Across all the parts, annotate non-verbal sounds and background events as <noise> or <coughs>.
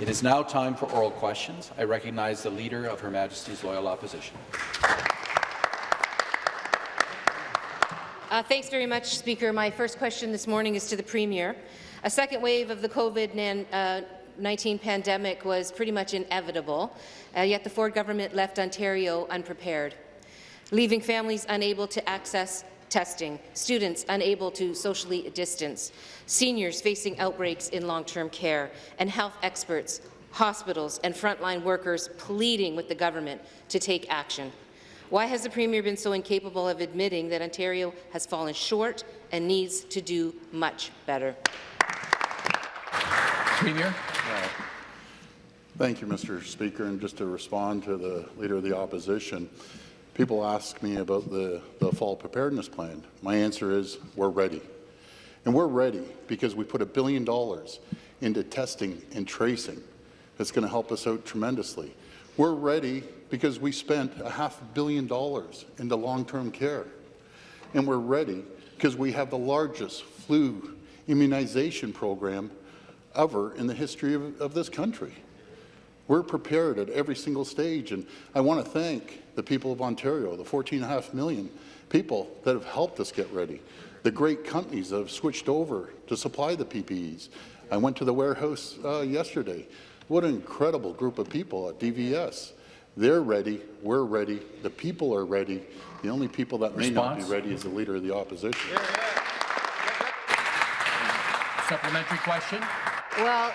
It is now time for oral questions. I recognize the Leader of Her Majesty's Loyal Opposition. Uh, thanks very much, Speaker. My first question this morning is to the Premier. A second wave of the COVID-19 uh, pandemic was pretty much inevitable, uh, yet the Ford government left Ontario unprepared, leaving families unable to access testing, students unable to socially distance, seniors facing outbreaks in long-term care, and health experts, hospitals and frontline workers pleading with the government to take action. Why has the Premier been so incapable of admitting that Ontario has fallen short and needs to do much better? Premier. Thank you, Mr. Speaker. And just to respond to the Leader of the Opposition, people ask me about the, the fall preparedness plan. My answer is we're ready. And we're ready because we put a billion dollars into testing and tracing. That's going to help us out tremendously. We're ready because we spent a half billion dollars into long-term care. And we're ready because we have the largest flu immunization program ever in the history of, of this country. We're prepared at every single stage, and I want to thank the people of Ontario, the 14.5 million people that have helped us get ready, the great companies that have switched over to supply the PPEs. I went to the warehouse uh, yesterday. What an incredible group of people at DVS. They're ready. We're ready. The people are ready. The only people that may not be ready is the Leader of the Opposition. Yeah, yeah. Supplementary question. Well,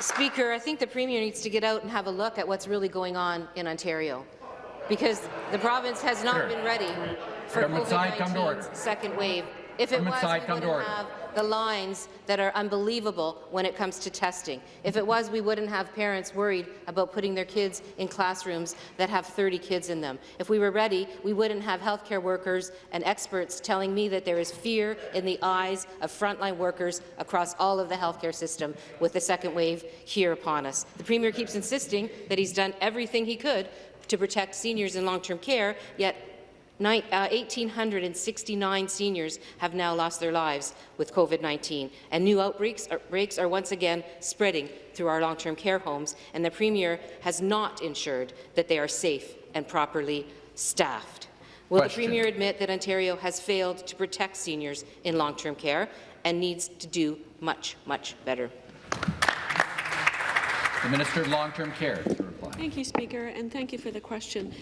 Speaker, I think the Premier needs to get out and have a look at what's really going on in because the province has not sure. been ready for COVID-19's second wave. If it was, side, we wouldn't have the lines that are unbelievable when it comes to testing. If it was, we wouldn't have parents worried about putting their kids in classrooms that have 30 kids in them. If we were ready, we wouldn't have healthcare workers and experts telling me that there is fear in the eyes of frontline workers across all of the healthcare system with the second wave here upon us. The Premier keeps insisting that he's done everything he could to protect seniors in long-term care, yet 1,869 uh, seniors have now lost their lives with COVID-19, and new outbreaks are, are once again spreading through our long-term care homes, and the Premier has not ensured that they are safe and properly staffed. Will Question. the Premier admit that Ontario has failed to protect seniors in long-term care and needs to do much, much better? The Minister of Long-Term Care. Thank you, Speaker, and thank you for the question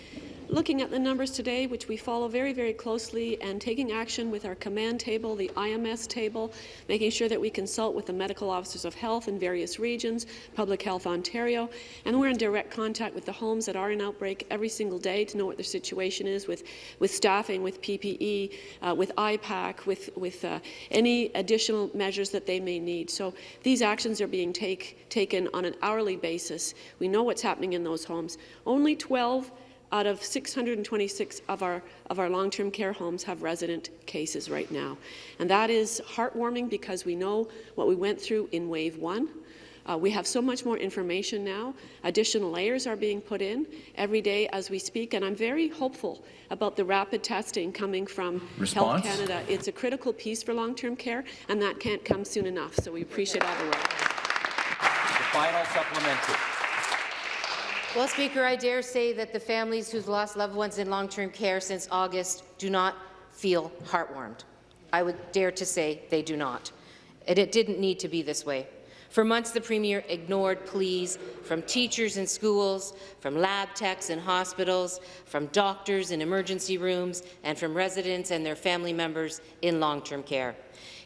looking at the numbers today, which we follow very, very closely, and taking action with our command table, the IMS table, making sure that we consult with the medical officers of health in various regions, Public Health Ontario, and we're in direct contact with the homes that are in outbreak every single day to know what their situation is with, with staffing, with PPE, uh, with IPAC, with, with uh, any additional measures that they may need. So these actions are being take, taken on an hourly basis. We know what's happening in those homes. Only 12 out of 626 of our, of our long-term care homes have resident cases right now. And that is heartwarming because we know what we went through in wave one. Uh, we have so much more information now. Additional layers are being put in every day as we speak, and I'm very hopeful about the rapid testing coming from Response? Health Canada. It's a critical piece for long-term care, and that can't come soon enough, so we appreciate all the work. The final supplementary. Well, Speaker, I dare say that the families who've lost loved ones in long-term care since August do not feel heartwarmed. I would dare to say they do not. And it didn't need to be this way. For months, the Premier ignored pleas from teachers in schools, from lab techs in hospitals, from doctors in emergency rooms, and from residents and their family members in long-term care.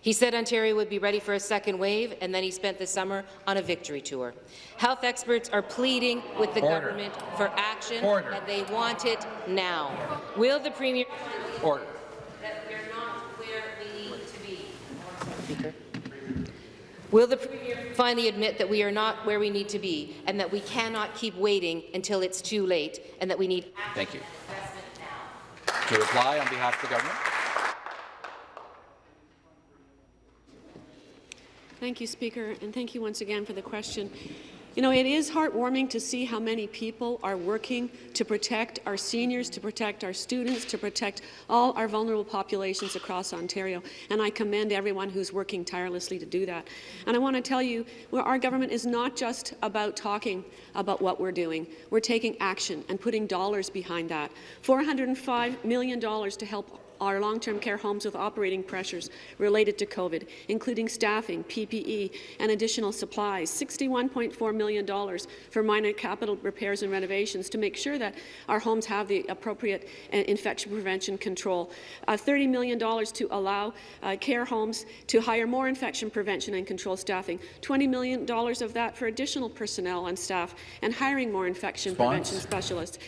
He said Ontario would be ready for a second wave, and then he spent the summer on a victory tour. Health experts are pleading with the Order. government for action, Order. and they want it now. Will the Premier Order. Will the Premier finally admit that we are not where we need to be and that we cannot keep waiting until it's too late and that we need Thank you. To reply on behalf of the government. Thank you, Speaker, and thank you once again for the question. You know, it is heartwarming to see how many people are working to protect our seniors, to protect our students, to protect all our vulnerable populations across Ontario, and I commend everyone who's working tirelessly to do that. And I want to tell you, our government is not just about talking about what we're doing. We're taking action and putting dollars behind that. $405 million to help our long-term care homes with operating pressures related to COVID, including staffing, PPE, and additional supplies, $61.4 million for minor capital repairs and renovations to make sure that our homes have the appropriate uh, infection prevention control, uh, $30 million to allow uh, care homes to hire more infection prevention and control staffing, $20 million of that for additional personnel and staff, and hiring more infection Response. prevention specialists,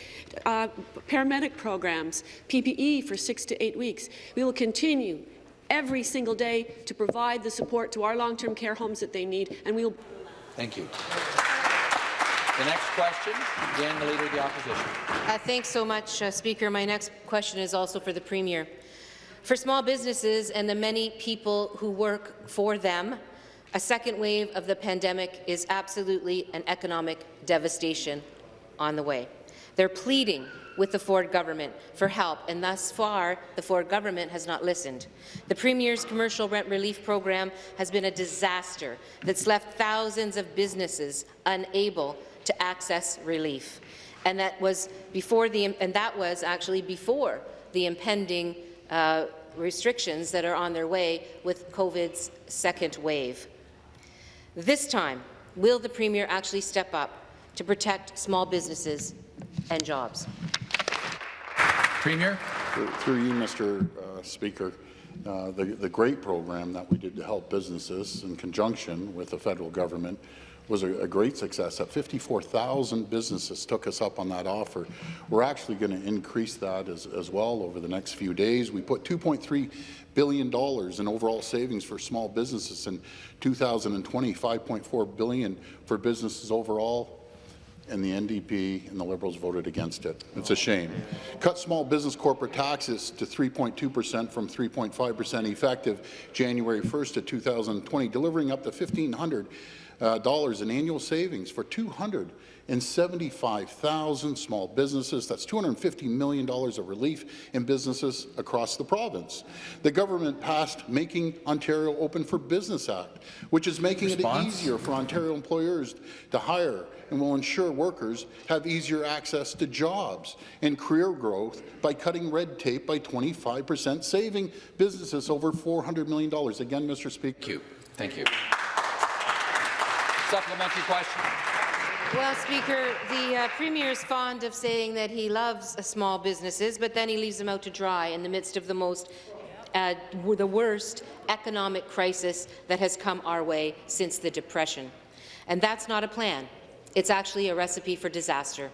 uh, paramedic programs, PPE for six to eight weeks. We will continue every single day to provide the support to our long-term care homes that they need, and we will Thank you. The next question, again, the Leader of the Opposition. Uh, thanks so much, uh, Speaker. My next question is also for the Premier. For small businesses and the many people who work for them, a second wave of the pandemic is absolutely an economic devastation on the way. They're pleading with the Ford government for help, and thus far, the Ford government has not listened. The Premier's commercial rent relief program has been a disaster that's left thousands of businesses unable to access relief. And that was before the and that was actually before the impending uh, restrictions that are on their way with COVID's second wave. This time, will the Premier actually step up to protect small businesses and jobs? Premier? Through you, Mr. uh, Speaker, uh, the, the great program that we did to help businesses in conjunction with the federal government was a, a great success. That 54,000 businesses took us up on that offer. We're actually going to increase that as, as well over the next few days. We put $2.3 billion in overall savings for small businesses in 2020, $5.4 billion for businesses overall, and the NDP and the Liberals voted against it. It's a shame. Cut small business corporate taxes to 3.2 percent from 3.5 percent effective January 1st of 2020, delivering up to $1,500 uh, in annual savings for 275,000 small businesses. That's $250 million of relief in businesses across the province. The government passed Making Ontario Open for Business Act, which is making Response? it easier for Ontario employers to hire and will ensure workers have easier access to jobs and career growth by cutting red tape by 25 percent, saving businesses over $400 million. Again, Mr. Speaker. Thank you. Thank you. Supplementary question. Well, Speaker, the uh, Premier is fond of saying that he loves uh, small businesses, but then he leaves them out to dry in the midst of the most uh, the worst economic crisis that has come our way since the Depression. And that's not a plan. It's actually a recipe for disaster.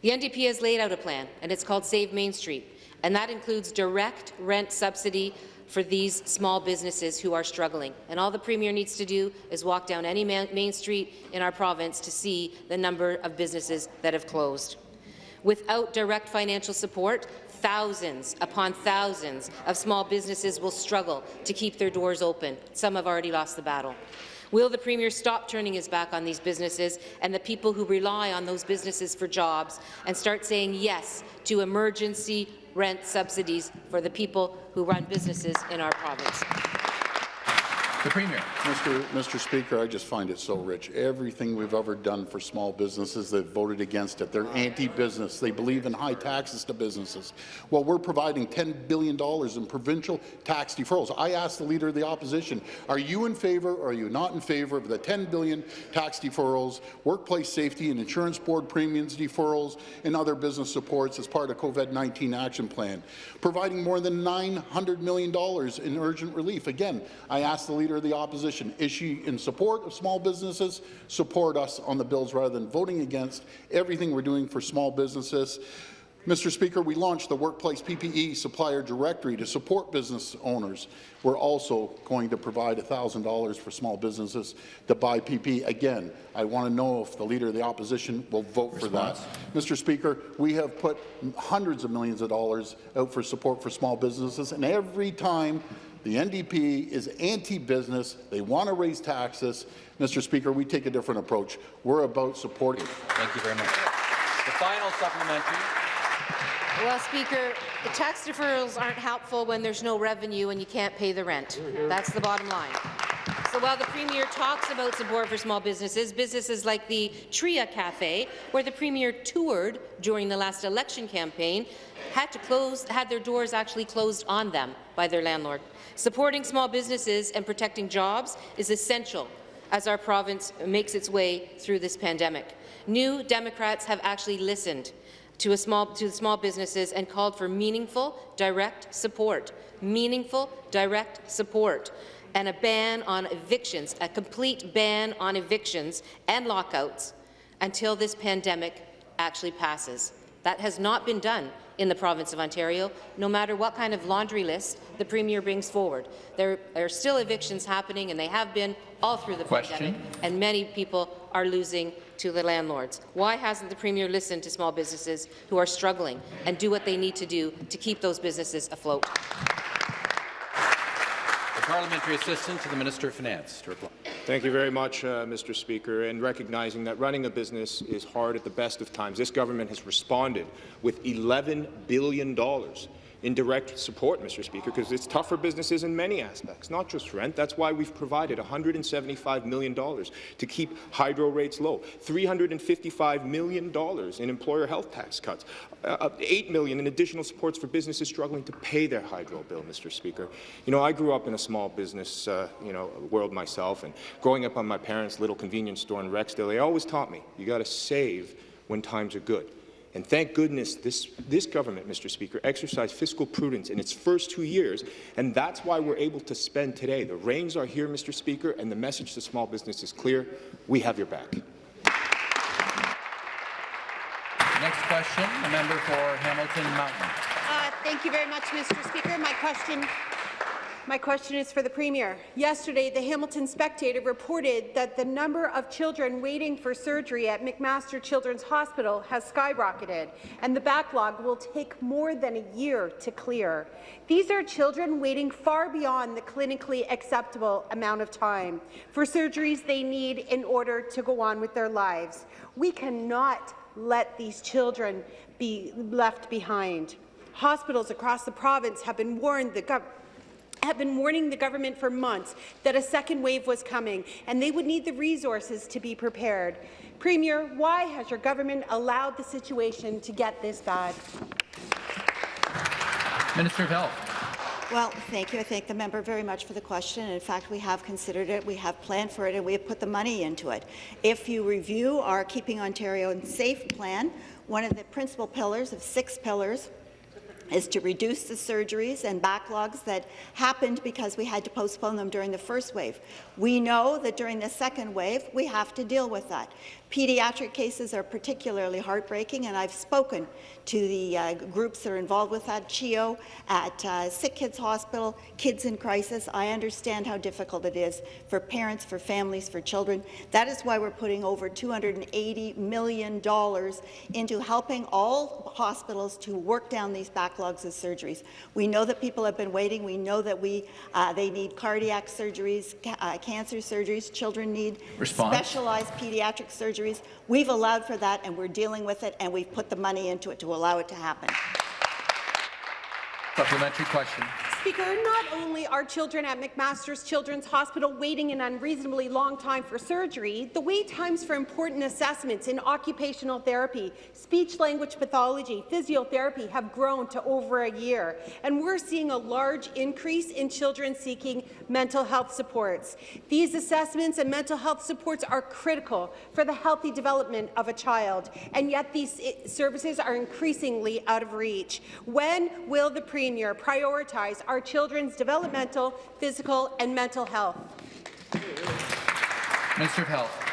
The NDP has laid out a plan, and it's called Save Main Street, and that includes direct rent subsidy for these small businesses who are struggling. And all the Premier needs to do is walk down any main street in our province to see the number of businesses that have closed. Without direct financial support, thousands upon thousands of small businesses will struggle to keep their doors open. Some have already lost the battle. Will the Premier stop turning his back on these businesses and the people who rely on those businesses for jobs and start saying yes to emergency rent subsidies for the people who run businesses in our province? The Premier. Mr. Mr. Speaker, I just find it so rich. Everything we've ever done for small businesses, they've voted against it. They're anti-business. They believe in high taxes to businesses. Well, we're providing $10 billion in provincial tax deferrals. I asked the Leader of the Opposition, are you in favour or are you not in favour of the 10 billion tax deferrals, workplace safety and insurance board premiums deferrals, and other business supports as part of COVID-19 action plan, providing more than $900 million in urgent relief? Again, I asked the Leader the Opposition, is she in support of small businesses? Support us on the bills rather than voting against everything we're doing for small businesses. Mr. Speaker, we launched the Workplace PPE Supplier Directory to support business owners. We're also going to provide $1,000 for small businesses to buy PPE. Again, I want to know if the Leader of the Opposition will vote for that. Mr. Speaker, we have put hundreds of millions of dollars out for support for small businesses, and every time The NDP is anti-business. They want to raise taxes. Mr. Speaker, we take a different approach. We're about supporting. Thank you very much. The final supplementary. Well, Speaker, the tax deferrals aren't helpful when there's no revenue and you can't pay the rent. That's the bottom line. So while the Premier talks about support for small businesses, businesses like the Tria Cafe, where the Premier toured during the last election campaign, had to close, had their doors actually closed on them by their landlord. Supporting small businesses and protecting jobs is essential as our province makes its way through this pandemic. New Democrats have actually listened to, small, to small businesses and called for meaningful, direct support. Meaningful, direct support and a ban on evictions, a complete ban on evictions and lockouts until this pandemic actually passes. That has not been done in the province of Ontario, no matter what kind of laundry list the Premier brings forward. There are still evictions happening, and they have been all through the Question. pandemic, and many people are losing to the landlords. Why hasn't the Premier listened to small businesses who are struggling and do what they need to do to keep those businesses afloat? Parliamentary assistant to the Minister of Finance to reply. Thank you very much, uh, Mr. Speaker. And recognizing that running a business is hard at the best of times, this government has responded with $11 billion in direct support, Mr. Speaker, because it's tough for businesses in many aspects, not just rent. That's why we've provided $175 million to keep hydro rates low, $355 million in employer health tax cuts, uh, 8 million in additional supports for businesses struggling to pay their hydro bill, Mr. Speaker. You know, I grew up in a small business, uh, you know, world myself, and growing up on my parents' little convenience store in Rexdale, they always taught me, you got to save when times are good. And thank goodness this, this government, Mr. Speaker, exercised fiscal prudence in its first two years, and that's why we're able to spend today. The reins are here, Mr. Speaker, and the message to small business is clear. We have your back. Next question, a member for Hamilton Mountain. Uh, Thank you very much, Mr. Speaker. My question, my question is for the Premier. Yesterday, the Hamilton Spectator reported that the number of children waiting for surgery at McMaster Children's Hospital has skyrocketed, and the backlog will take more than a year to clear. These are children waiting far beyond the clinically acceptable amount of time for surgeries they need in order to go on with their lives. We cannot let these children be left behind. Hospitals across the province have been warned the gov have been warning the government for months that a second wave was coming and they would need the resources to be prepared. Premier, why has your government allowed the situation to get this bad? Minister of Health. Well, thank you. I thank the member very much for the question. In fact, we have considered it, we have planned for it, and we have put the money into it. If you review our Keeping Ontario Safe plan, one of the principal pillars of six pillars is to reduce the surgeries and backlogs that happened because we had to postpone them during the first wave. We know that during the second wave, we have to deal with that. Pediatric cases are particularly heartbreaking, and I've spoken to the uh, groups that are involved with that, CHEO, at uh, Sick Kids Hospital, Kids in Crisis. I understand how difficult it is for parents, for families, for children. That is why we're putting over $280 million into helping all hospitals to work down these backlogs of surgeries. We know that people have been waiting. We know that we uh, they need cardiac surgeries, ca uh, cancer surgeries. Children need Response. specialized pediatric surgeries. We've allowed for that, and we're dealing with it, and we've put the money into it to allow it to happen. Supplementary question. Speaker, not only are children at McMaster's Children's Hospital waiting an unreasonably long time for surgery, the wait times for important assessments in occupational therapy, speech-language pathology, physiotherapy have grown to over a year, and we're seeing a large increase in children seeking mental health supports. These assessments and mental health supports are critical for the healthy development of a child, and yet these eh, services are increasingly out of reach. When will the Premier prioritize our children's developmental, physical and mental health? Minister of Health.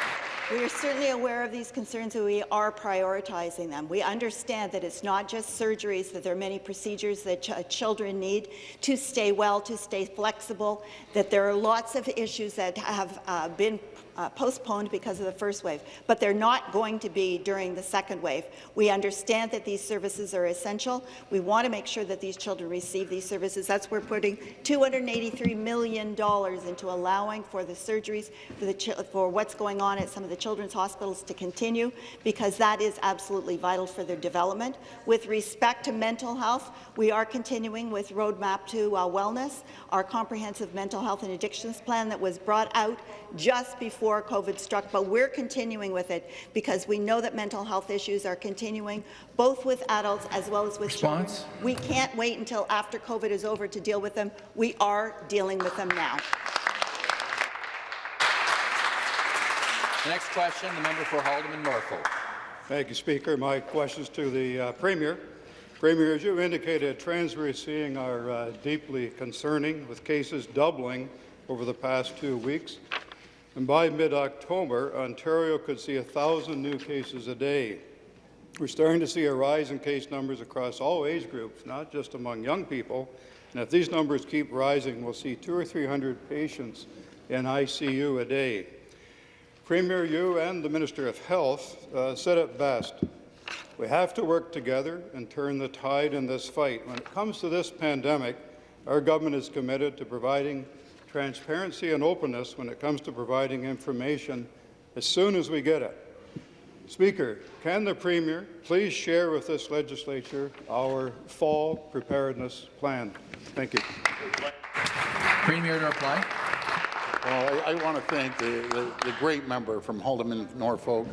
We are certainly aware of these concerns and we are prioritizing them. We understand that it's not just surgeries, that there are many procedures that ch children need to stay well, to stay flexible, that there are lots of issues that have uh, been uh, postponed because of the first wave, but they're not going to be during the second wave. We understand that these services are essential. We want to make sure that these children receive these services. That's why we're putting $283 million into allowing for the surgeries, for, the for what's going on at some of the children's hospitals to continue, because that is absolutely vital for their development. With respect to mental health, we are continuing with Roadmap to uh, Wellness, our comprehensive mental health and addictions plan that was brought out just before COVID struck, but we're continuing with it because we know that mental health issues are continuing, both with adults as well as with Response? children. We can't wait until after COVID is over to deal with them. We are dealing with them now. The next question, the member for Haldimand Norfolk. Thank you, Speaker. My question is to the uh, Premier. Premier, as you indicated, trends we're seeing are uh, deeply concerning, with cases doubling over the past two weeks. And by mid-October, Ontario could see 1,000 new cases a day. We're starting to see a rise in case numbers across all age groups, not just among young people. And if these numbers keep rising, we'll see two or 300 patients in ICU a day. Premier, you and the Minister of Health uh, said it best. We have to work together and turn the tide in this fight. When it comes to this pandemic, our government is committed to providing transparency and openness when it comes to providing information as soon as we get it. Speaker, can the Premier please share with this legislature our fall preparedness plan? Thank you. Premier to reply. Well, I, I want to thank the, the, the great member from Haldimand, Norfolk.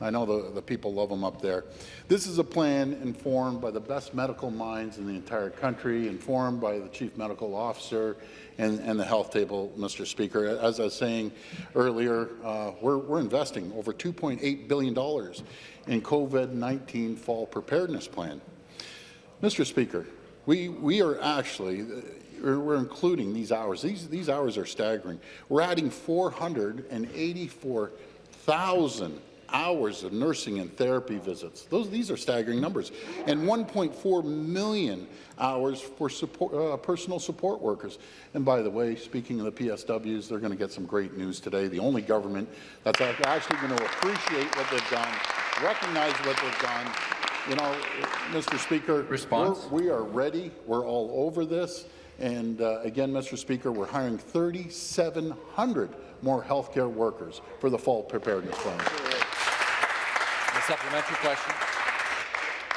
I know the, the people love him up there. This is a plan informed by the best medical minds in the entire country, informed by the Chief Medical Officer and, and the health table, Mr. Speaker. As I was saying earlier, uh, we're, we're investing over $2.8 billion in COVID-19 fall preparedness plan. Mr. Speaker, we, we are actually, we're including these hours. These, these hours are staggering. We're adding 484,000 hours of nursing and therapy visits. Those, these are staggering numbers. And 1.4 million hours for support, uh, personal support workers. And by the way, speaking of the PSWs, they're going to get some great news today. The only government that's actually going to appreciate what they've done, recognize what they've done. You know, Mr. Speaker, Response? we're- ready. We're all over this. And uh, again, Mr. Speaker, we're hiring 3,700 more healthcare workers for the fall preparedness plan. Supplementary question.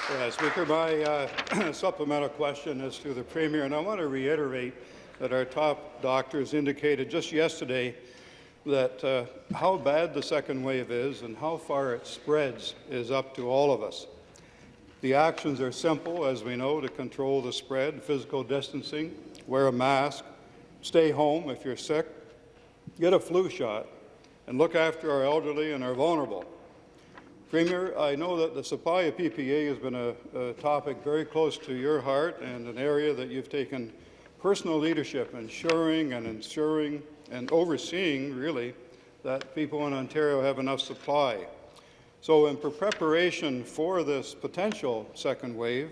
Yeah, Speaker, my uh, <clears throat> supplemental question is to the Premier, and I want to reiterate that our top doctors indicated just yesterday that uh, how bad the second wave is and how far it spreads is up to all of us. The actions are simple, as we know, to control the spread, physical distancing, wear a mask, stay home if you're sick, get a flu shot, and look after our elderly and our vulnerable. Premier, I know that the supply of PPE has been a, a, topic very close to your heart and an area that you've taken personal leadership, ensuring and ensuring and overseeing, really, that people in Ontario have enough supply. So in preparation for this potential second wave,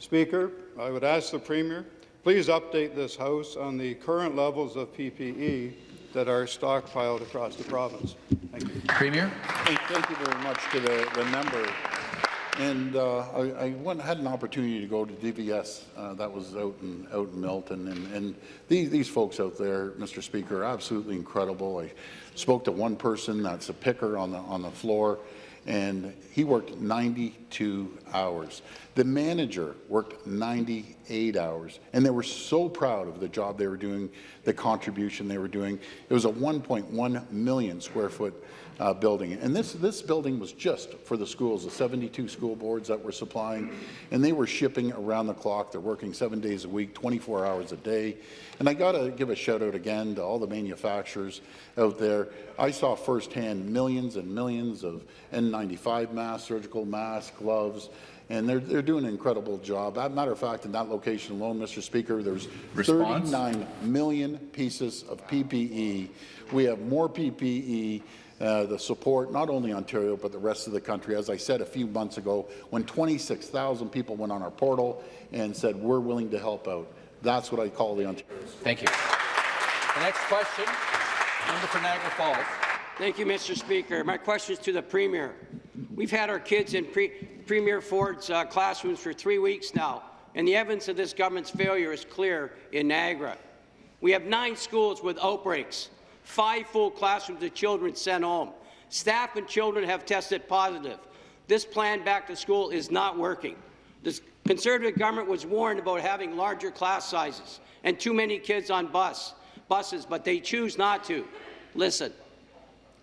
Speaker, I would ask the Premier, please update this House on the current levels of PPE that are stockpiled across the province. Thank you. Premier. Hey, thank you very much to the, the member. And uh, I, I went, had an opportunity to go to DVS. Uh, that was out in, out in Milton. And, and these, these folks out there, Mr. Speaker, are absolutely incredible. I spoke to one person that's a picker on the, on the floor and he worked 92 hours. The manager worked 98 hours, and they were so proud of the job they were doing, the contribution they were doing. It was a 1.1 million square foot uh, building, and this, this building was just for the schools, the 72 school boards that were supplying, and they were shipping around the clock. They're working seven days a week, 24 hours a day. And I got to give a shout out again to all the manufacturers out there. I saw firsthand millions and millions of N95 masks, surgical masks, gloves, and they're, they're doing an incredible job. As a matter of fact, in that location alone, Mr. Speaker, there's Response? 39 million pieces of PPE. We have more PPE uh, the support, not only Ontario, but the rest of the country. As I said a few months ago, when 26,000 people went on our portal and said, we're willing to help out. That's what I call the Ontario. Thank you. The next question, member for Niagara Falls. Thank you, Mr. Speaker. My question is to the Premier. We've had our kids in Pre Premier Ford's uh, classrooms for three weeks now, and the evidence of this government's failure is clear in Niagara. We have nine schools with outbreaks, five full classrooms of children sent home. Staff and children have tested positive. This plan back to school is not working. The Conservative government was warned about having larger class sizes and too many kids on bus, buses, but they choose not to. Listen,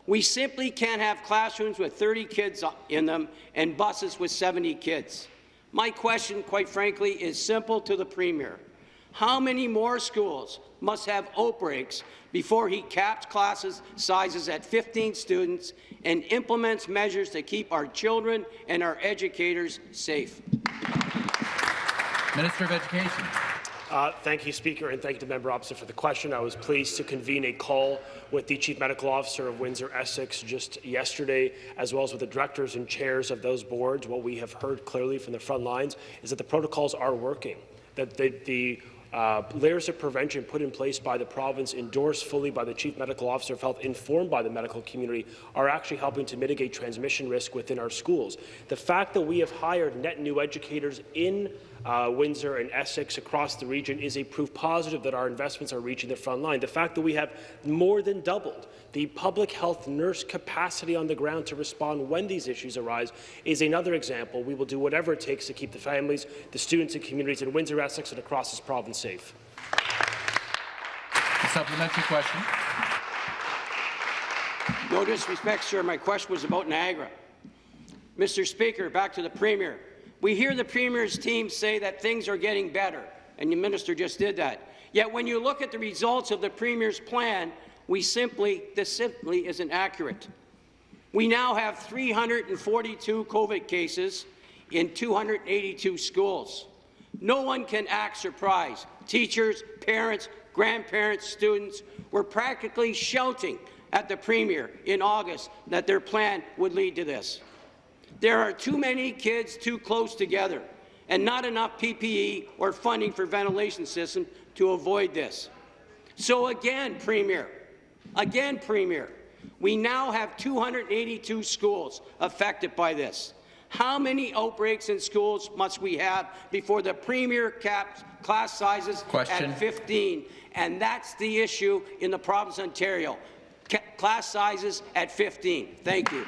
we simply can't have classrooms with 30 kids in them and buses with 70 kids. My question, quite frankly, is simple to the Premier. How many more schools must have outbreaks before he caps classes sizes at 15 students and implements measures to keep our children and our educators safe? Minister of Education. Uh, thank you, Speaker, and thank you to the member opposite for the question. I was pleased to convene a call with the Chief Medical Officer of Windsor-Essex just yesterday, as well as with the directors and chairs of those boards. What we have heard clearly from the front lines is that the protocols are working, that the, the uh, layers of prevention put in place by the province, endorsed fully by the Chief Medical Officer of Health, informed by the medical community, are actually helping to mitigate transmission risk within our schools. The fact that we have hired net new educators in uh, Windsor and Essex across the region is a proof positive that our investments are reaching the front line. The fact that we have more than doubled the public health nurse capacity on the ground to respond when these issues arise is another example. We will do whatever it takes to keep the families, the students and communities in Windsor, Essex and across this province safe. A supplementary question. No disrespect, sir. My question was about Niagara. Mr. Speaker, back to the Premier. We hear the Premier's team say that things are getting better, and the Minister just did that. Yet when you look at the results of the Premier's plan, we simply, this simply isn't accurate. We now have 342 COVID cases in 282 schools. No one can act surprised. Teachers, parents, grandparents, students were practically shouting at the Premier in August that their plan would lead to this. There are too many kids too close together and not enough PPE or funding for ventilation systems to avoid this. So again, Premier, again, Premier, we now have 282 schools affected by this. How many outbreaks in schools must we have before the Premier caps class sizes Question. at 15? And that's the issue in the province of Ontario. Class sizes at 15. Thank you.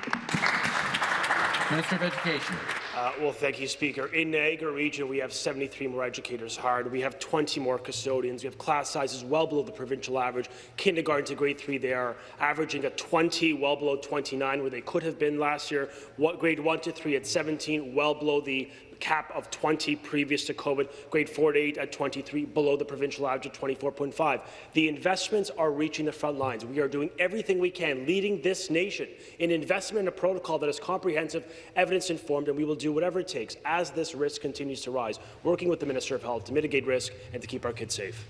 Minister of Education. Uh, well, thank you, Speaker. In Niagara region, we have 73 more educators hired. We have 20 more custodians. We have class sizes well below the provincial average. Kindergarten to grade 3, they are averaging at 20, well below 29, where they could have been last year. What, grade 1 to 3 at 17, well below the cap of 20 previous to COVID, grade 4 to 8 at 23, below the provincial average of 24.5. The investments are reaching the front lines. We are doing everything we can, leading this nation in investment in a protocol that is comprehensive, evidence-informed, and we will do whatever it takes as this risk continues to rise, working with the Minister of Health to mitigate risk and to keep our kids safe.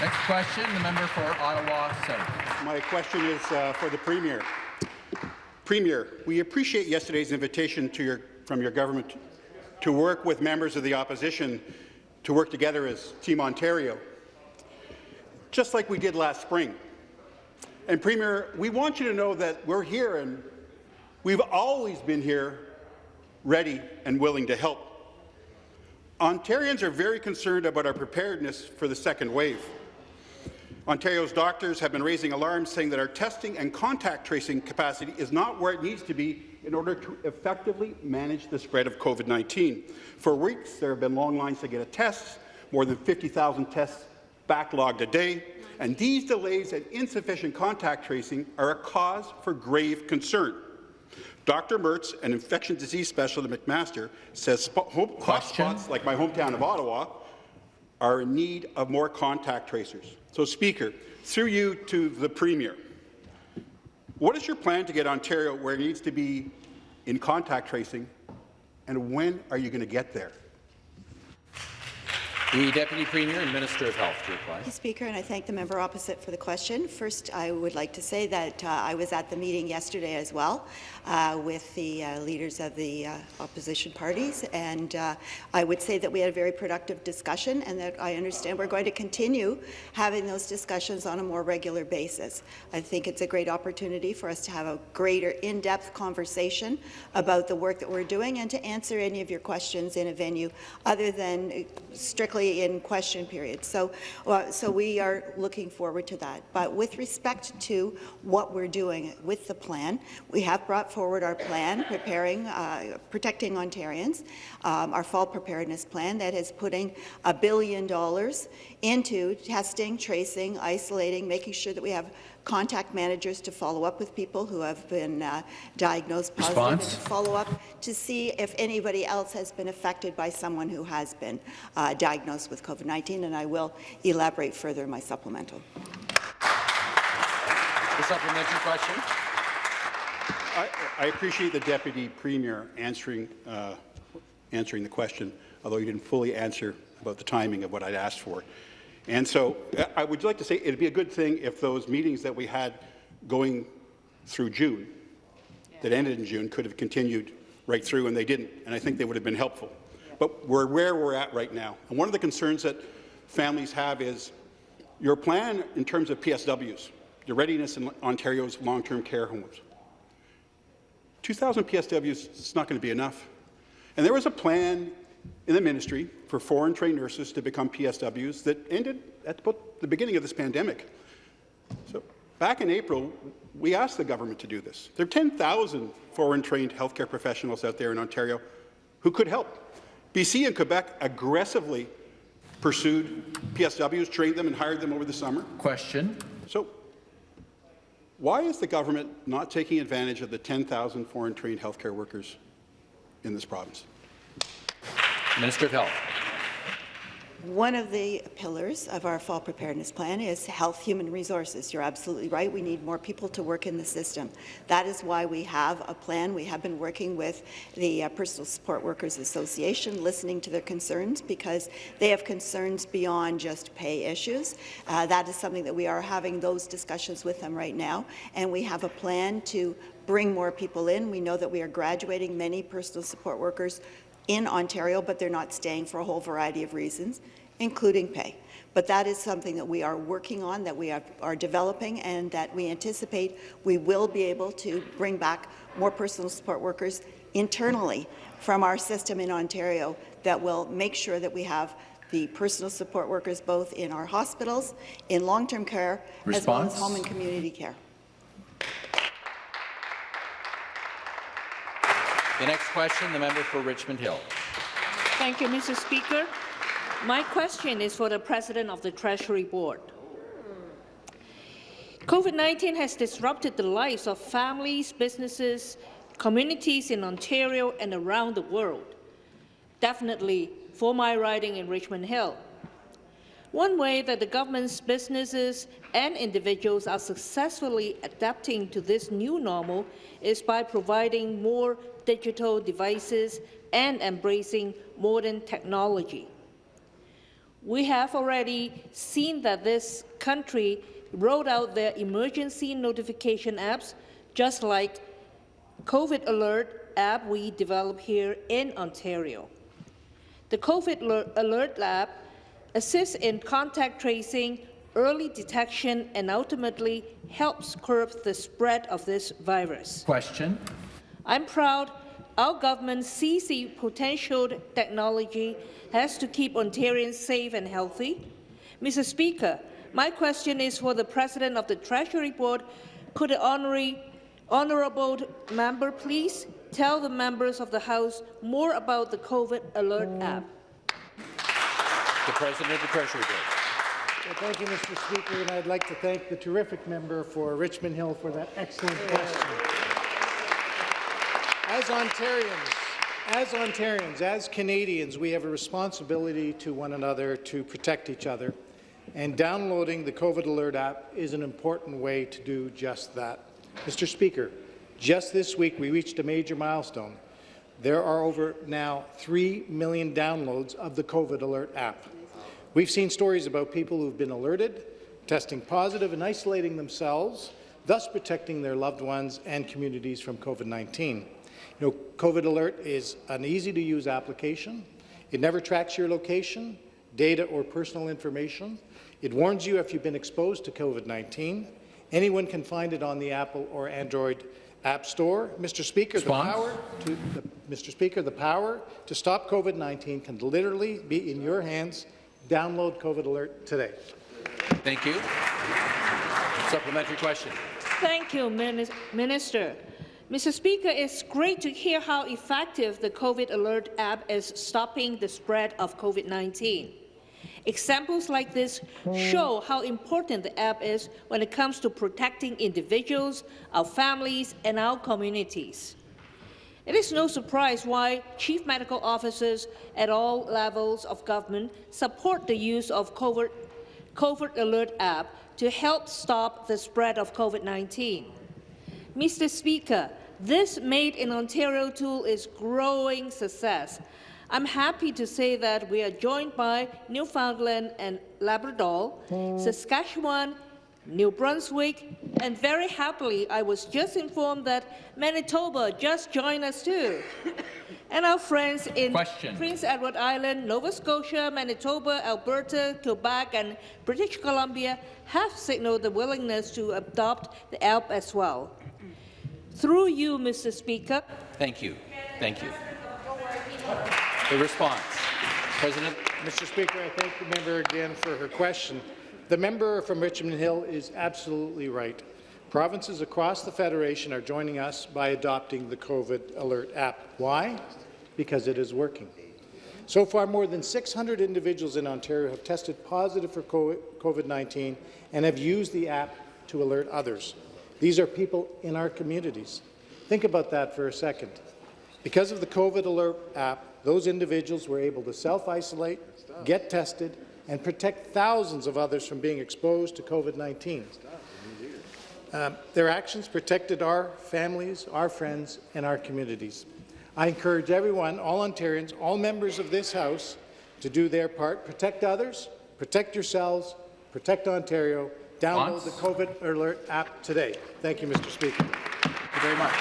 Next question, the member for Ottawa South. My question is uh, for the Premier. Premier, we appreciate yesterday's invitation your, from your government to work with members of the opposition to work together as Team Ontario, just like we did last spring. And Premier, we want you to know that we're here and we've always been here ready and willing to help. Ontarians are very concerned about our preparedness for the second wave. Ontario's doctors have been raising alarms saying that our testing and contact tracing capacity is not where it needs to be in order to effectively manage the spread of COVID-19. For weeks, there have been long lines to get a test, more than 50,000 tests backlogged a day, and these delays and insufficient contact tracing are a cause for grave concern. Dr. Mertz, an infection disease specialist at McMaster, says hotspots like my hometown of Ottawa are in need of more contact tracers. So, Speaker, through you to the Premier, what is your plan to get Ontario where it needs to be in contact tracing, and when are you going to get there? The Deputy Premier and Minister of Health to reply. Thank you, Speaker, and I thank the member opposite for the question. First, I would like to say that uh, I was at the meeting yesterday as well uh, with the uh, leaders of the uh, opposition parties, and uh, I would say that we had a very productive discussion and that I understand we're going to continue having those discussions on a more regular basis. I think it's a great opportunity for us to have a greater in-depth conversation about the work that we're doing and to answer any of your questions in a venue other than strictly in question period. So, uh, so we are looking forward to that. But with respect to what we're doing with the plan, we have brought forward our plan, preparing, uh, protecting Ontarians, um, our fall preparedness plan that is putting a billion dollars into testing, tracing, isolating, making sure that we have contact managers to follow up with people who have been uh, diagnosed positive Response? and to follow up to see if anybody else has been affected by someone who has been uh, diagnosed with COVID-19, and I will elaborate further in my supplemental. The supplementary question. I, I appreciate the Deputy Premier answering, uh, answering the question, although he didn't fully answer about the timing of what I'd asked for. And so uh, I would like to say it'd be a good thing if those meetings that we had going through June, that ended in June, could have continued right through, and they didn't, and I think they would have been helpful. But we're where we're at right now. And one of the concerns that families have is your plan in terms of PSWs, the readiness in Ontario's long-term care homes. 2,000 PSWs is not going to be enough. And there was a plan in the ministry for foreign trained nurses to become PSWs that ended at about the beginning of this pandemic. So back in April, we asked the government to do this. There are 10,000 foreign trained healthcare professionals out there in Ontario who could help. BC and Quebec aggressively pursued PSWs, trained them and hired them over the summer. Question. So why is the government not taking advantage of the 10,000 foreign trained healthcare workers in this province? Minister of Health. One of the pillars of our fall preparedness plan is health human resources. You're absolutely right. We need more people to work in the system. That is why we have a plan. We have been working with the uh, Personal Support Workers Association, listening to their concerns because they have concerns beyond just pay issues. Uh, that is something that we are having those discussions with them right now, and we have a plan to bring more people in. We know that we are graduating many personal support workers in Ontario, but they're not staying for a whole variety of reasons, including pay. But that is something that we are working on, that we are, are developing, and that we anticipate we will be able to bring back more personal support workers internally from our system in Ontario that will make sure that we have the personal support workers both in our hospitals, in long-term care, as well as home and community care. The next question, the member for Richmond Hill. Thank you, Mr. Speaker. My question is for the President of the Treasury Board. COVID-19 has disrupted the lives of families, businesses, communities in Ontario and around the world. Definitely for my riding in Richmond Hill. One way that the government's businesses and individuals are successfully adapting to this new normal is by providing more digital devices and embracing modern technology. We have already seen that this country rolled out their emergency notification apps, just like COVID Alert app we developed here in Ontario. The COVID Alert app assists in contact tracing, early detection, and ultimately helps curb the spread of this virus. Question. I'm proud our government sees the potential technology has to keep Ontarians safe and healthy. Mr. Speaker, my question is for the President of the Treasury Board. Could the honorary, honourable member please tell the members of the House more about the COVID Alert mm. app? The President of the Treasury Board. Well, thank you, Mr. Speaker, and I'd like to thank the terrific member for Richmond Hill for that excellent question. As Ontarians, as Ontarians, as Canadians, we have a responsibility to one another to protect each other, and downloading the COVID Alert app is an important way to do just that. Mr. Speaker, just this week we reached a major milestone. There are over now 3 million downloads of the COVID Alert app. We've seen stories about people who've been alerted, testing positive and isolating themselves, thus protecting their loved ones and communities from COVID-19. You know, COVID Alert is an easy-to-use application. It never tracks your location, data or personal information. It warns you if you've been exposed to COVID-19. Anyone can find it on the Apple or Android App Store. Mr. Speaker, the power to the, Mr. Speaker, the power to stop COVID-19 can literally be in your hands. Download COVID Alert today. Thank you. Supplementary question. Thank you, Minister. Mr. Speaker, it's great to hear how effective the COVID Alert app is stopping the spread of COVID-19. Examples like this show how important the app is when it comes to protecting individuals, our families, and our communities. It is no surprise why chief medical officers at all levels of government support the use of COVID, COVID Alert app to help stop the spread of COVID-19. Mr. Speaker, this Made in Ontario tool is growing success. I'm happy to say that we are joined by Newfoundland and Labrador, hmm. Saskatchewan, New Brunswick, and very happily, I was just informed that Manitoba just joined us too. <coughs> and our friends in Question. Prince Edward Island, Nova Scotia, Manitoba, Alberta, Quebec, and British Columbia have signaled the willingness to adopt the app as well. Through you, Mr. Speaker. Thank you. Thank you. The response. President. Mr. Speaker, I thank the member again for her question. The member from Richmond Hill is absolutely right. Provinces across the Federation are joining us by adopting the COVID Alert app. Why? Because it is working. So far, more than 600 individuals in Ontario have tested positive for COVID-19 and have used the app to alert others. These are people in our communities. Think about that for a second. Because of the COVID Alert app, those individuals were able to self-isolate, get tested, and protect thousands of others from being exposed to COVID-19. Um, their actions protected our families, our friends, and our communities. I encourage everyone, all Ontarians, all members of this House, to do their part. Protect others, protect yourselves, protect Ontario. Download Once. the COVID Alert app today. Thank you, Mr. Speaker. Thank you very much.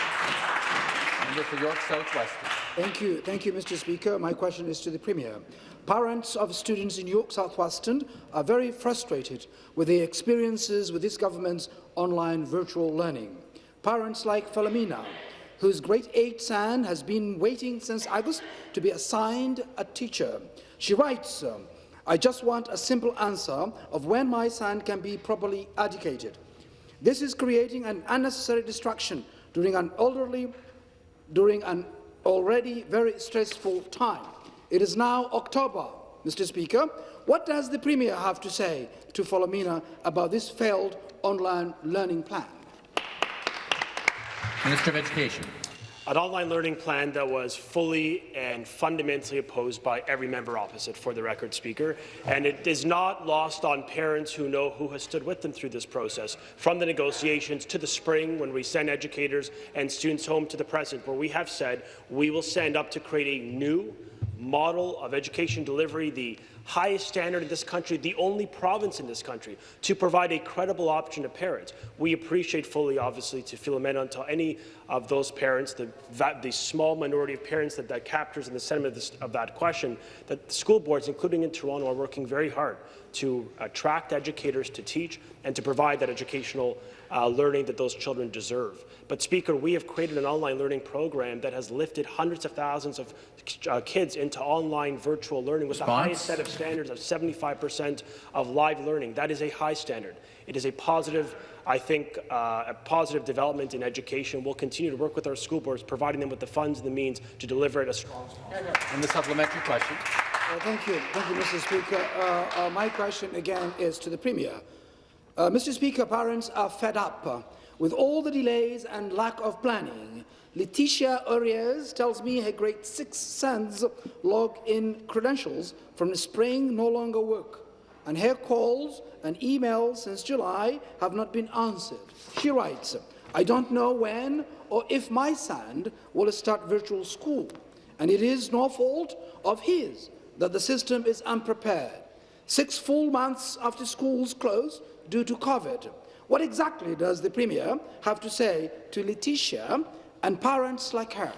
Member for York South-Weston. Thank you. Thank you, Mr. Speaker. My question is to the Premier. Parents of students in York South-Weston are very frustrated with their experiences with this government's online virtual learning. Parents like Philomena, whose grade 8 son has been waiting since August to be assigned a teacher. She writes, um, I just want a simple answer of when my son can be properly educated. This is creating an unnecessary distraction during an elderly, during an already very stressful time. It is now October, Mr. Speaker. What does the Premier have to say to Philomena about this failed online learning plan? Minister of Education. An online learning plan that was fully and fundamentally opposed by every member opposite, for the record, Speaker. And it is not lost on parents who know who has stood with them through this process, from the negotiations to the spring when we send educators and students home to the present, where we have said we will stand up to create a new model of education delivery, the highest standard in this country, the only province in this country to provide a credible option to parents. We appreciate fully, obviously, to Philomena to any of those parents, the, that, the small minority of parents that, that captures in the sentiment of, this, of that question, that school boards, including in Toronto, are working very hard to attract educators to teach and to provide that educational uh, learning that those children deserve. But, Speaker, we have created an online learning program that has lifted hundreds of thousands of uh, kids into online virtual learning with the highest set of standards of 75 percent of live learning. That is a high standard. It is a positive, I think, uh, a positive development in education. We'll continue to work with our school boards, providing them with the funds and the means to deliver it as strong as possible. And the supplementary question. Uh, thank you. Thank you, Mr. Speaker. Uh, uh, my question again is to the Premier. Uh, Mr. Speaker, parents are fed up uh, with all the delays and lack of planning. Leticia Urias tells me her grade 6 son's log-in credentials from the spring no longer work, and her calls and emails since July have not been answered. She writes, I don't know when or if my son will start virtual school, and it is no fault of his that the system is unprepared. six full months after schools closed due to COVID. What exactly does the Premier have to say to Letitia and parents like her?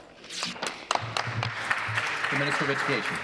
The Minister of Education.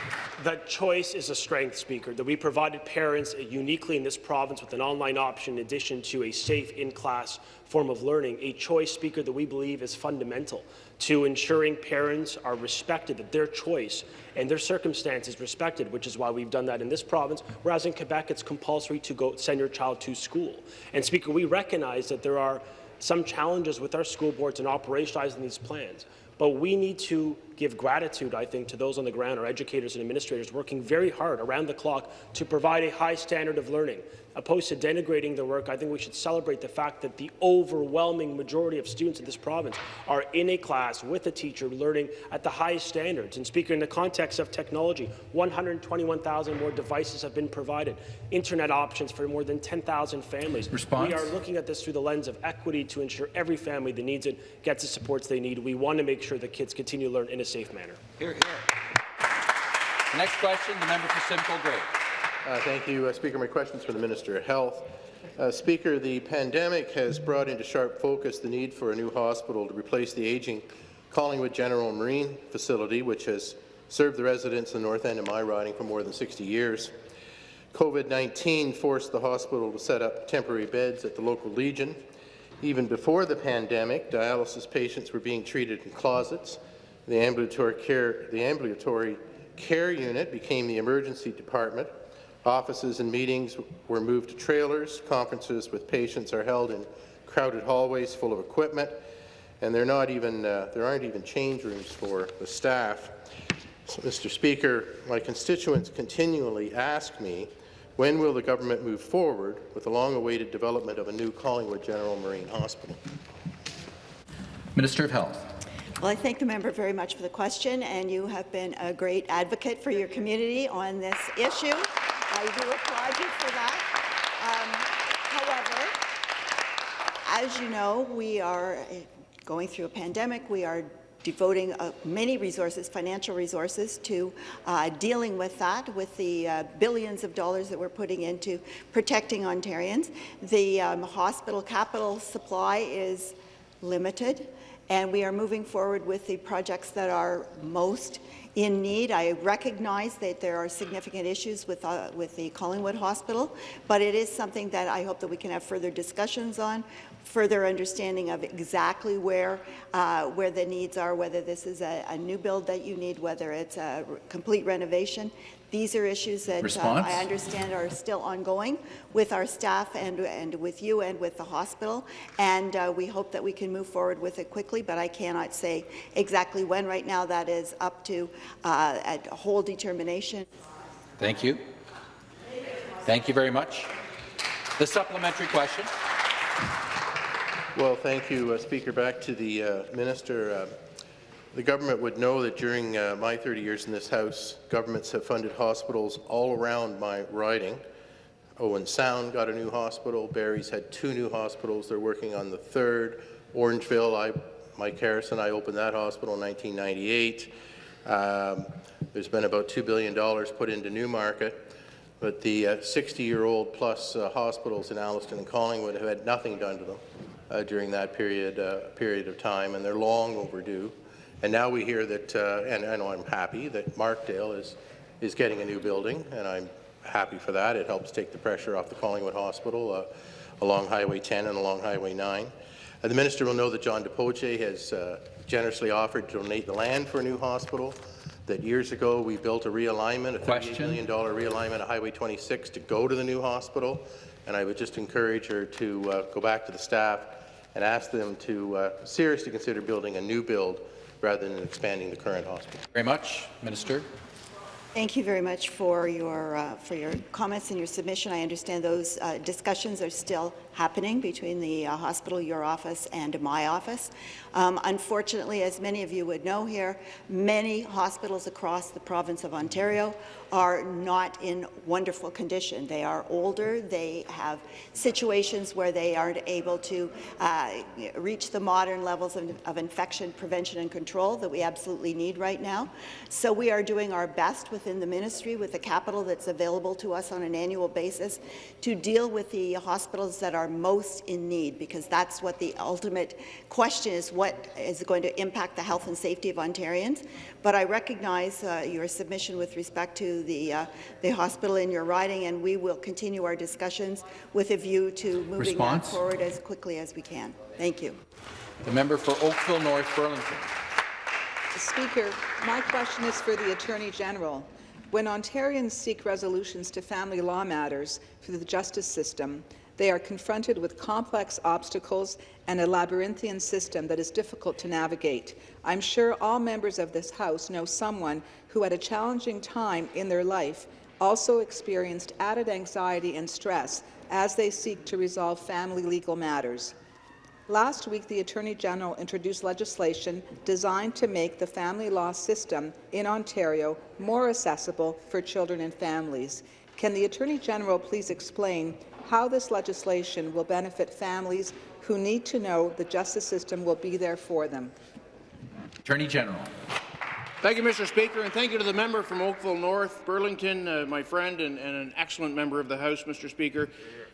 That choice is a strength, Speaker, that we provided parents uniquely in this province with an online option in addition to a safe in-class form of learning, a choice, Speaker, that we believe is fundamental to ensuring parents are respected, that their choice and their circumstances respected, which is why we've done that in this province, whereas in Quebec it's compulsory to go send your child to school. And Speaker, we recognize that there are some challenges with our school boards in operationalizing these plans. But we need to give gratitude, I think, to those on the ground, our educators and administrators working very hard around the clock to provide a high standard of learning. Opposed to denigrating their work, I think we should celebrate the fact that the overwhelming majority of students in this province are in a class with a teacher learning at the highest standards. And Speaker, in the context of technology, 121,000 more devices have been provided, internet options for more than 10,000 families. Response? We are looking at this through the lens of equity to ensure every family that needs it gets the supports they need. We want to make sure that kids continue to learn in a safe manner. Here, here. The next question, the member for Simcoe Grey. Uh, thank you, uh, Speaker. My question is for the Minister of Health. Uh, Speaker, the pandemic has brought into sharp focus the need for a new hospital to replace the aging Collingwood General Marine facility, which has served the residents of the north end of my riding for more than 60 years. COVID-19 forced the hospital to set up temporary beds at the local Legion. Even before the pandemic, dialysis patients were being treated in closets. The ambulatory care, the ambulatory care unit became the emergency department. Offices and meetings were moved to trailers. Conferences with patients are held in crowded hallways full of equipment, and they're not even, uh, there aren't even change rooms for the staff. So, Mr. Speaker, my constituents continually ask me when will the government move forward with the long-awaited development of a new Collingwood General Marine Hospital? Minister of Health. Well, I thank the member very much for the question, and you have been a great advocate for your community on this issue. I do applaud you for that. Um, however, as you know, we are going through a pandemic. We are devoting uh, many resources, financial resources, to uh, dealing with that, with the uh, billions of dollars that we're putting into protecting Ontarians. The um, hospital capital supply is limited, and we are moving forward with the projects that are most in need. I recognize that there are significant issues with, uh, with the Collingwood Hospital, but it is something that I hope that we can have further discussions on, further understanding of exactly where, uh, where the needs are, whether this is a, a, new build that you need, whether it's a complete renovation. These are issues that uh, I understand are still ongoing with our staff and, and with you and with the hospital, and uh, we hope that we can move forward with it quickly, but I cannot say exactly when. Right now, that is up to uh, a whole determination. Thank you. Thank you very much. The supplementary question. Well, thank you, uh, Speaker. Back to the uh, minister. The government would know that during uh, my 30 years in this House, governments have funded hospitals all around my riding. Owen Sound got a new hospital. Barrie's had two new hospitals. They're working on the third. Orangeville, I, Mike Harrison, I opened that hospital in 1998. Um, there's been about $2 billion put into Newmarket. But the 60-year-old uh, plus uh, hospitals in Alliston and Collingwood have had nothing done to them uh, during that period, uh, period of time, and they're long overdue. And now we hear that, uh, and, and I'm happy that Markdale is, is getting a new building, and I'm happy for that. It helps take the pressure off the Collingwood Hospital uh, along Highway 10 and along Highway 9. Uh, the minister will know that John DePoche has uh, generously offered to donate the land for a new hospital, that years ago we built a realignment, a $38 million realignment of Highway 26 to go to the new hospital, and I would just encourage her to uh, go back to the staff and ask them to uh, seriously consider building a new build rather than expanding the current hospital. Very much, Minister. Thank you very much for your uh, for your comments and your submission. I understand those uh, discussions are still happening between the uh, hospital, your office, and my office. Um, unfortunately, as many of you would know here, many hospitals across the province of Ontario are not in wonderful condition. They are older, they have situations where they aren't able to uh, reach the modern levels of, of infection prevention and control that we absolutely need right now. So we are doing our best within the ministry with the capital that's available to us on an annual basis to deal with the hospitals that are most in need, because that's what the ultimate question is, what is going to impact the health and safety of Ontarians. But I recognize uh, your submission with respect to the, uh, the hospital in your riding, and we will continue our discussions with a view to moving Response? that forward as quickly as we can. Thank you. The member for Oakville North Burlington. Speaker, my question is for the Attorney General. When Ontarians seek resolutions to family law matters through the justice system, they are confronted with complex obstacles and a labyrinthian system that is difficult to navigate. I'm sure all members of this House know someone who, at a challenging time in their life, also experienced added anxiety and stress as they seek to resolve family legal matters. Last week, the Attorney General introduced legislation designed to make the family law system in Ontario more accessible for children and families. Can the Attorney General please explain how this legislation will benefit families who need to know the justice system will be there for them? Attorney General. Thank you, Mr. Speaker, and thank you to the member from Oakville North, Burlington, uh, my friend and, and an excellent member of the House, Mr. Speaker.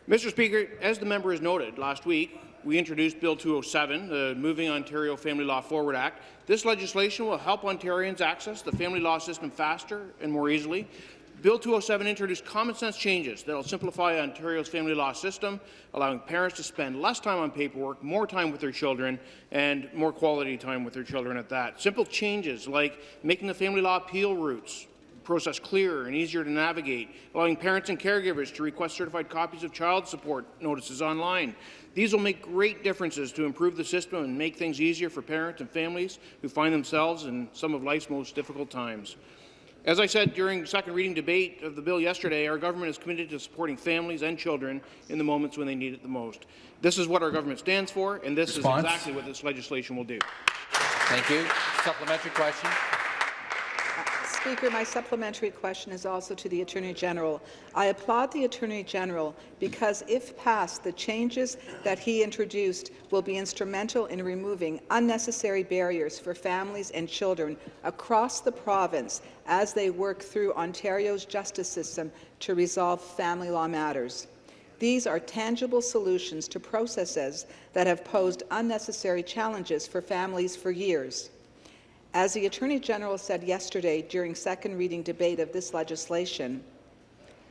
Mr. Speaker, as the member has noted, last week we introduced Bill 207, the Moving Ontario Family Law Forward Act. This legislation will help Ontarians access the family law system faster and more easily. Bill 207 introduced common-sense changes that will simplify Ontario's family law system, allowing parents to spend less time on paperwork, more time with their children, and more quality time with their children at that. Simple changes like making the family law appeal routes process clearer and easier to navigate, allowing parents and caregivers to request certified copies of child support notices online. These will make great differences to improve the system and make things easier for parents and families who find themselves in some of life's most difficult times. As I said during second reading debate of the bill yesterday, our government is committed to supporting families and children in the moments when they need it the most. This is what our government stands for, and this Response? is exactly what this legislation will do. Thank you. Supplementary question. Speaker, my supplementary question is also to the Attorney General. I applaud the Attorney General because, if passed, the changes that he introduced will be instrumental in removing unnecessary barriers for families and children across the province as they work through Ontario's justice system to resolve family law matters. These are tangible solutions to processes that have posed unnecessary challenges for families for years. As the Attorney General said yesterday during second reading debate of this legislation,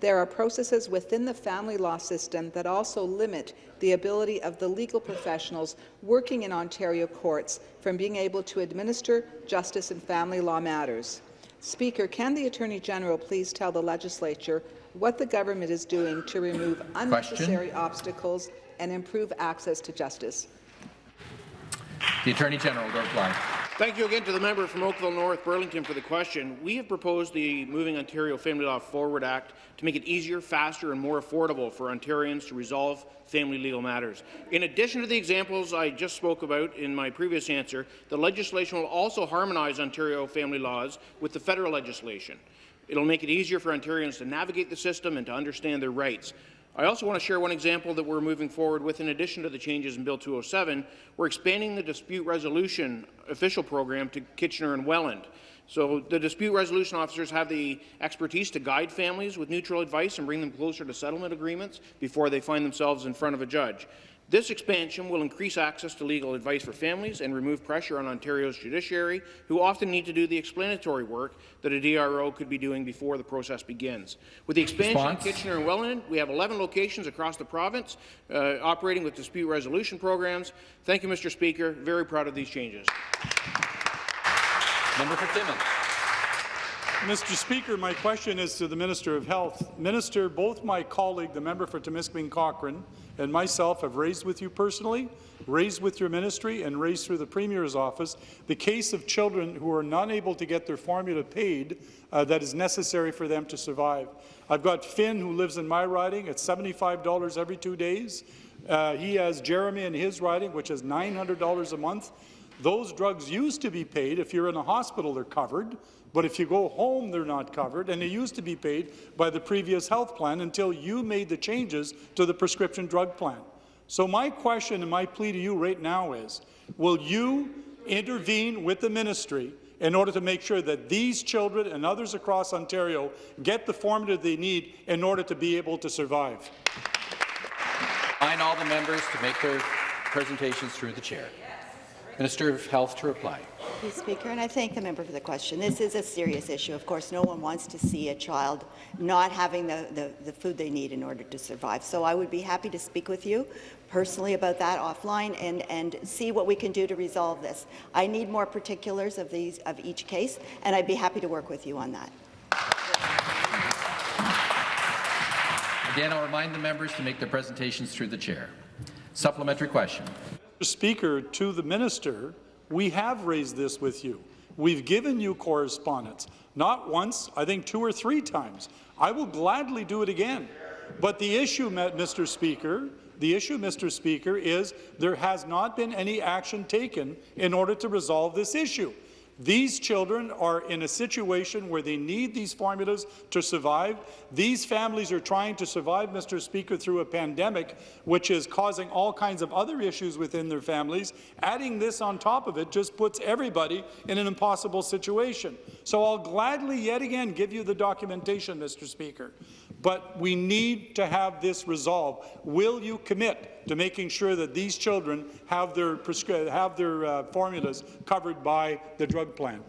there are processes within the family law system that also limit the ability of the legal professionals working in Ontario courts from being able to administer justice in family law matters. Speaker, can the Attorney General please tell the legislature what the government is doing to remove unnecessary obstacles and improve access to justice? The Attorney General will reply. Thank you again to the member from Oakville North Burlington for the question. We have proposed the Moving Ontario Family Law Forward Act to make it easier, faster and more affordable for Ontarians to resolve family legal matters. In addition to the examples I just spoke about in my previous answer, the legislation will also harmonize Ontario family laws with the federal legislation. It will make it easier for Ontarians to navigate the system and to understand their rights. I also want to share one example that we're moving forward with in addition to the changes in Bill 207. We're expanding the dispute resolution official program to Kitchener and Welland. So the dispute resolution officers have the expertise to guide families with neutral advice and bring them closer to settlement agreements before they find themselves in front of a judge. This expansion will increase access to legal advice for families and remove pressure on Ontario's judiciary, who often need to do the explanatory work that a DRO could be doing before the process begins. With the expansion Response? in Kitchener and Welland, we have 11 locations across the province uh, operating with dispute resolution programs. Thank you, Mr. Speaker. Very proud of these changes. Member for Timmins. Mr. Speaker, my question is to the Minister of Health. Minister, both my colleague, the member for Timiskaming Cochrane, and myself have raised with you personally, raised with your ministry, and raised through the Premier's office the case of children who are not able to get their formula paid uh, that is necessary for them to survive. I've got Finn, who lives in my riding, at $75 every two days. Uh, he has Jeremy in his riding, which is $900 a month. Those drugs used to be paid. If you're in a hospital, they're covered. But if you go home, they're not covered, and they used to be paid by the previous health plan until you made the changes to the prescription drug plan. So my question and my plea to you right now is, will you intervene with the ministry in order to make sure that these children and others across Ontario get the formula they need in order to be able to survive? I all the members to make their presentations through the chair. Minister of Health to reply. Thank you, Speaker, and I thank the member for the question. This is a serious issue. Of course, no one wants to see a child not having the, the, the food they need in order to survive. So I would be happy to speak with you personally about that offline and, and see what we can do to resolve this. I need more particulars of, these, of each case, and I'd be happy to work with you on that. Again, I'll remind the members to make their presentations through the chair. Supplementary question. Mr. Speaker, to the minister, we have raised this with you. We've given you correspondence, not once, I think two or three times. I will gladly do it again. But the issue, Mr. Speaker, the issue, Mr. Speaker, is there has not been any action taken in order to resolve this issue. These children are in a situation where they need these formulas to survive. These families are trying to survive, Mr. Speaker, through a pandemic, which is causing all kinds of other issues within their families. Adding this on top of it just puts everybody in an impossible situation. So I'll gladly yet again give you the documentation, Mr. Speaker. But we need to have this resolved. Will you commit to making sure that these children have their, have their uh, formulas covered by the drug plan?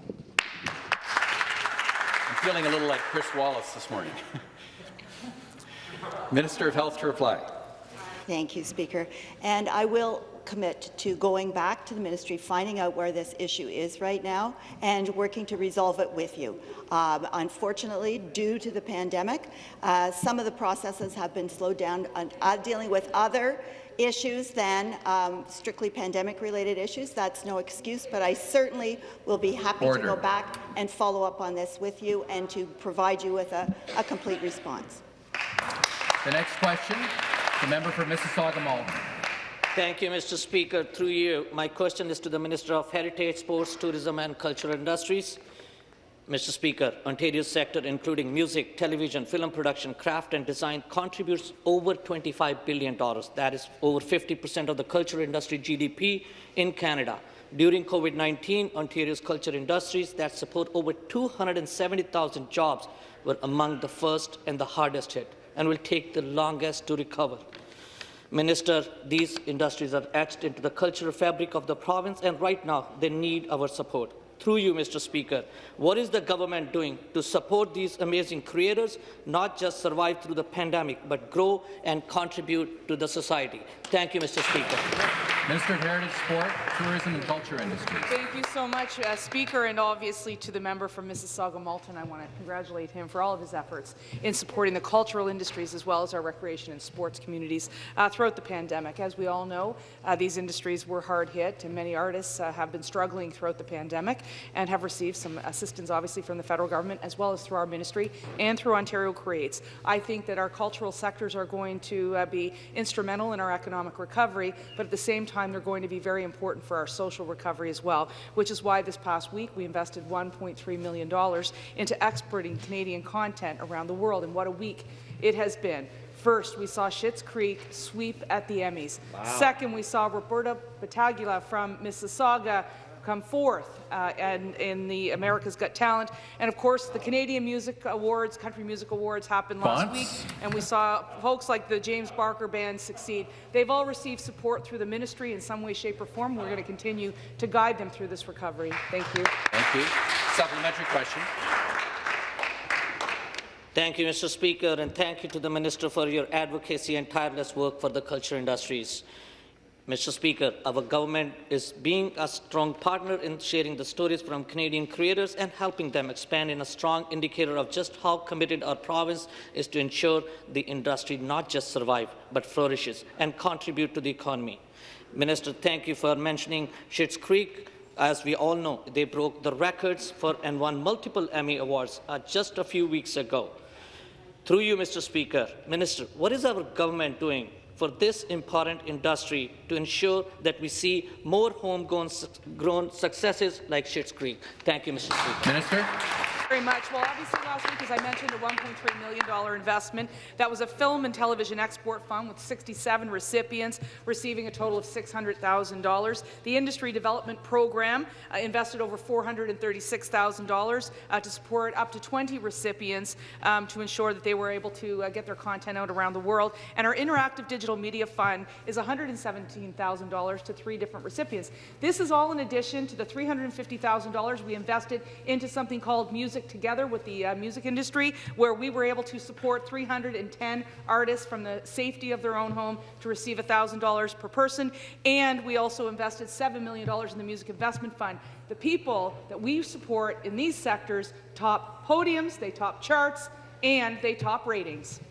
I'm feeling a little like Chris Wallace this morning. <laughs> Minister of Health to reply. Thank you, Speaker. And I will commit to going back to the ministry, finding out where this issue is right now, and working to resolve it with you. Um, unfortunately, due to the pandemic, uh, some of the processes have been slowed down uh, dealing with other issues than um, strictly pandemic-related issues. That's no excuse, but I certainly will be happy Order. to go back and follow up on this with you and to provide you with a, a complete response. The next question, the member for Mississauga-Malton. Thank you, Mr. Speaker. Through you, my question is to the Minister of Heritage, Sports, Tourism and Cultural Industries. Mr. Speaker, Ontario's sector, including music, television, film production, craft and design, contributes over $25 billion. That is over 50% of the cultural industry GDP in Canada. During COVID-19, Ontario's culture industries that support over 270,000 jobs were among the first and the hardest hit and will take the longest to recover. Minister, these industries are etched into the cultural fabric of the province, and right now they need our support. Through you, Mr. Speaker, what is the government doing to support these amazing creators, not just survive through the pandemic, but grow and contribute to the society? Thank you, Mr. Speaker. Minister of Heritage, Sport, Tourism and Culture Industries. Thank you so much, uh, Speaker, and obviously to the member from Mississauga-Malton. I want to congratulate him for all of his efforts in supporting the cultural industries as well as our recreation and sports communities uh, throughout the pandemic. As we all know, uh, these industries were hard hit, and many artists uh, have been struggling throughout the pandemic and have received some assistance, obviously, from the federal government as well as through our ministry and through Ontario Creates. I think that our cultural sectors are going to uh, be instrumental in our economic recovery, but at the same time, they're going to be very important for our social recovery as well, which is why this past week we invested $1.3 million into exporting Canadian content around the world. And what a week it has been. First, we saw Schitt's Creek sweep at the Emmys. Wow. Second, we saw Roberta Battaglia from Mississauga come forth uh, and in the America's Got Talent. And of course, the Canadian Music Awards, Country Music Awards happened last week, and we saw folks like the James Barker Band succeed. They've all received support through the ministry in some way, shape, or form. We're going to continue to guide them through this recovery. Thank you. Thank you. Supplementary question. Thank you, Mr. Speaker, and thank you to the Minister for your advocacy and tireless work for the culture industries. Mr. Speaker, our government is being a strong partner in sharing the stories from Canadian creators and helping them expand in a strong indicator of just how committed our province is to ensure the industry not just survive, but flourishes and contribute to the economy. Minister, thank you for mentioning Schitt's Creek. As we all know, they broke the records for and won multiple Emmy Awards uh, just a few weeks ago. Through you, Mr. Speaker, Minister, what is our government doing for this important industry to ensure that we see more homegrown grown successes like Schitt's Creek? Thank you, Mr. Speaker. Minister very much. Well, obviously last week, as I mentioned, a $1.3 million investment. That was a film and television export fund with 67 recipients receiving a total of $600,000. The industry development program uh, invested over $436,000 uh, to support up to 20 recipients um, to ensure that they were able to uh, get their content out around the world. And our interactive digital media fund is $117,000 to three different recipients. This is all in addition to the $350,000 we invested into something called Music music together with the uh, music industry, where we were able to support 310 artists from the safety of their own home to receive $1,000 per person. And we also invested $7 million in the Music Investment Fund. The people that we support in these sectors top podiums, they top charts, and they top ratings.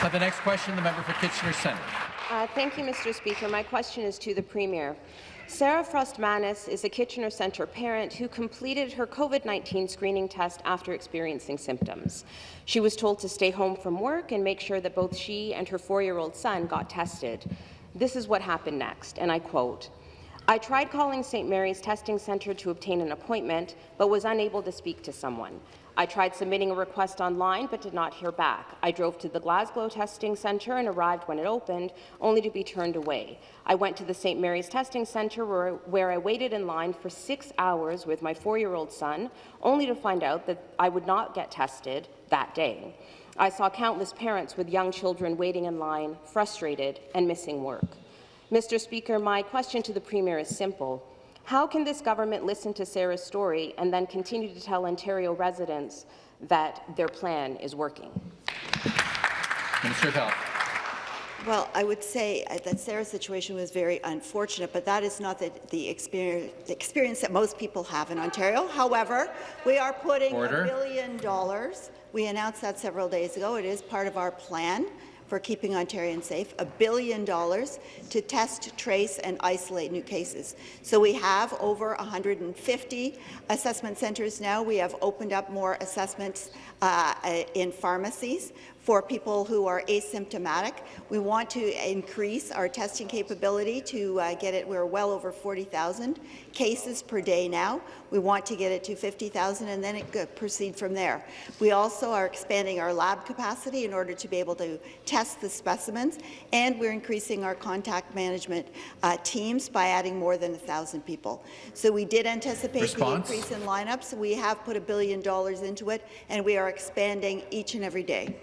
For the next question, the member for Kitchener Centre. Uh, thank you, Mr. Speaker. My question is to the Premier. Sarah Frost-Manis is a Kitchener Centre parent who completed her COVID-19 screening test after experiencing symptoms. She was told to stay home from work and make sure that both she and her four-year-old son got tested. This is what happened next, and I quote, I tried calling St. Mary's Testing Centre to obtain an appointment, but was unable to speak to someone. I tried submitting a request online but did not hear back. I drove to the Glasgow Testing Centre and arrived when it opened, only to be turned away. I went to the St. Mary's Testing Centre where, where I waited in line for six hours with my four-year-old son, only to find out that I would not get tested that day. I saw countless parents with young children waiting in line, frustrated and missing work. Mr. Speaker, my question to the Premier is simple. How can this government listen to Sarah's story and then continue to tell Ontario residents that their plan is working? Minister of Health. Well, I would say uh, that Sarah's situation was very unfortunate, but that is not the, the, experience, the experience, that most people have in Ontario. However, we are putting a billion dollars. We announced that several days ago. It is part of our plan for keeping Ontarians safe, a billion dollars to test, trace and isolate new cases. So we have over 150 assessment centres now. We have opened up more assessments uh, in pharmacies for people who are asymptomatic. We want to increase our testing capability to uh, get it. We're well over 40,000 cases per day now. We want to get it to 50,000 and then it could proceed from there. We also are expanding our lab capacity in order to be able to test the specimens, and we're increasing our contact management uh, teams by adding more than 1,000 people. So we did anticipate Response? the increase in lineups. We have put a billion dollars into it, and we are expanding each and every day.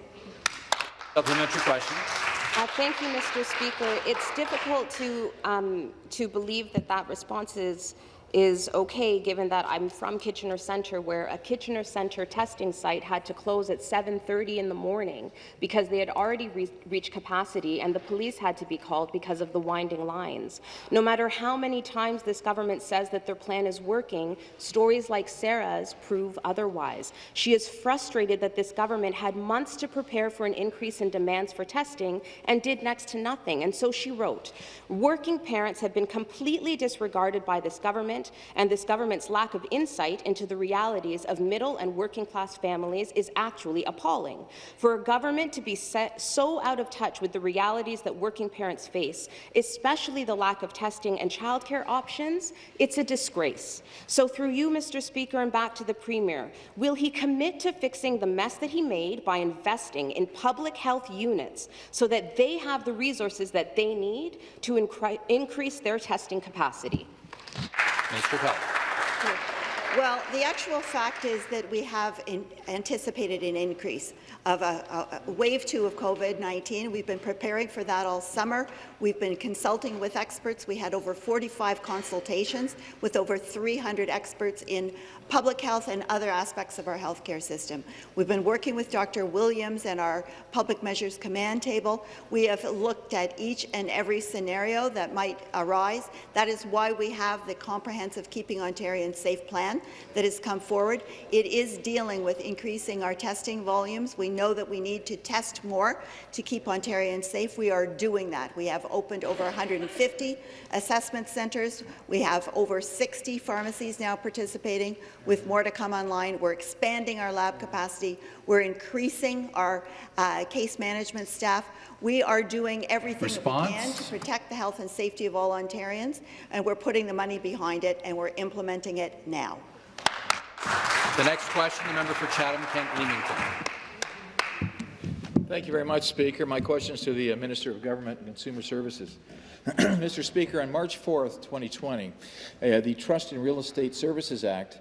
Supplementary question. Uh, thank you, Mr. Speaker. It's difficult to um, to believe that that response is is okay, given that I'm from Kitchener Centre, where a Kitchener Centre testing site had to close at 7.30 in the morning because they had already re reached capacity and the police had to be called because of the winding lines. No matter how many times this government says that their plan is working, stories like Sarah's prove otherwise. She is frustrated that this government had months to prepare for an increase in demands for testing and did next to nothing. And so she wrote, working parents have been completely disregarded by this government government and this government's lack of insight into the realities of middle and working class families is actually appalling. For a government to be so out of touch with the realities that working parents face, especially the lack of testing and childcare options, it's a disgrace. So through you, Mr. Speaker, and back to the Premier, will he commit to fixing the mess that he made by investing in public health units so that they have the resources that they need to increase their testing capacity? Minister Health. Well, the actual fact is that we have anticipated an increase of a, a, wave two of COVID-19. We've been preparing for that all summer. We've been consulting with experts. We had over 45 consultations with over 300 experts in public health and other aspects of our healthcare system. We've been working with Dr. Williams and our Public Measures Command Table. We have looked at each and every scenario that might arise. That is why we have the comprehensive Keeping Ontarians Safe plan that has come forward. It is dealing with increasing our testing volumes. We know that we need to test more to keep Ontarians safe. We are doing that. We have opened over 150 assessment centres. We have over 60 pharmacies now participating, with more to come online. We're expanding our lab capacity. We're increasing our uh, case management staff. We are doing everything Response? that we can to protect the health and safety of all Ontarians, and we're putting the money behind it, and we're implementing it now. The next question, the member for Chatham-Kent Leamington. Thank you very much, Speaker. My question is to the uh, Minister of Government and Consumer Services. <clears throat> Mr. Speaker, on March 4th, 2020, uh, the Trust in Real Estate Services Act,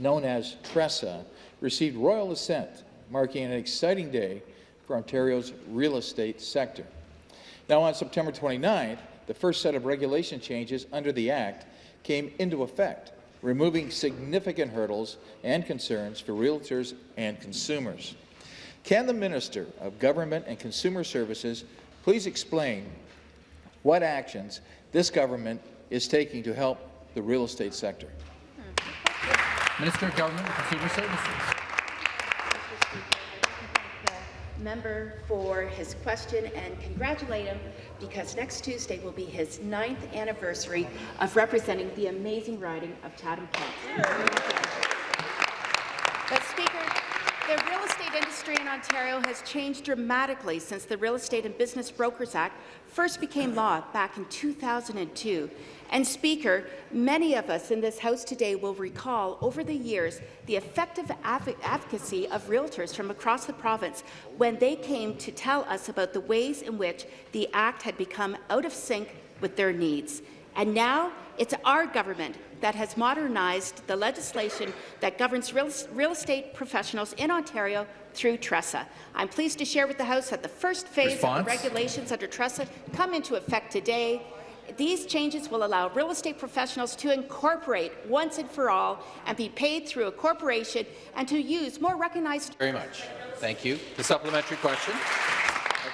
known as TRESA, received royal assent, marking an exciting day for Ontario's real estate sector. Now, on September 29th, the first set of regulation changes under the Act came into effect, removing significant hurdles and concerns for realtors and consumers. Can the Minister of Government and Consumer Services please explain what actions this government is taking to help the real estate sector? Minister of Government and Consumer Services. member for his question and congratulate him because next Tuesday will be his ninth anniversary of representing the amazing riding of Chatham-Kent. But Speaker, the real estate industry in Ontario has changed dramatically since the Real Estate and Business Brokers Act first became law back in 2002. And Speaker, many of us in this House today will recall over the years the effective advocacy of realtors from across the province when they came to tell us about the ways in which the Act had become out of sync with their needs. And now it's our government that has modernized the legislation that governs real, real estate professionals in Ontario through TRESA. I'm pleased to share with the House that the first phase Response? of the regulations under TRESA come into effect today these changes will allow real estate professionals to incorporate once and for all and be paid through a corporation and to use more recognized. Very much. Thank you. The supplementary question.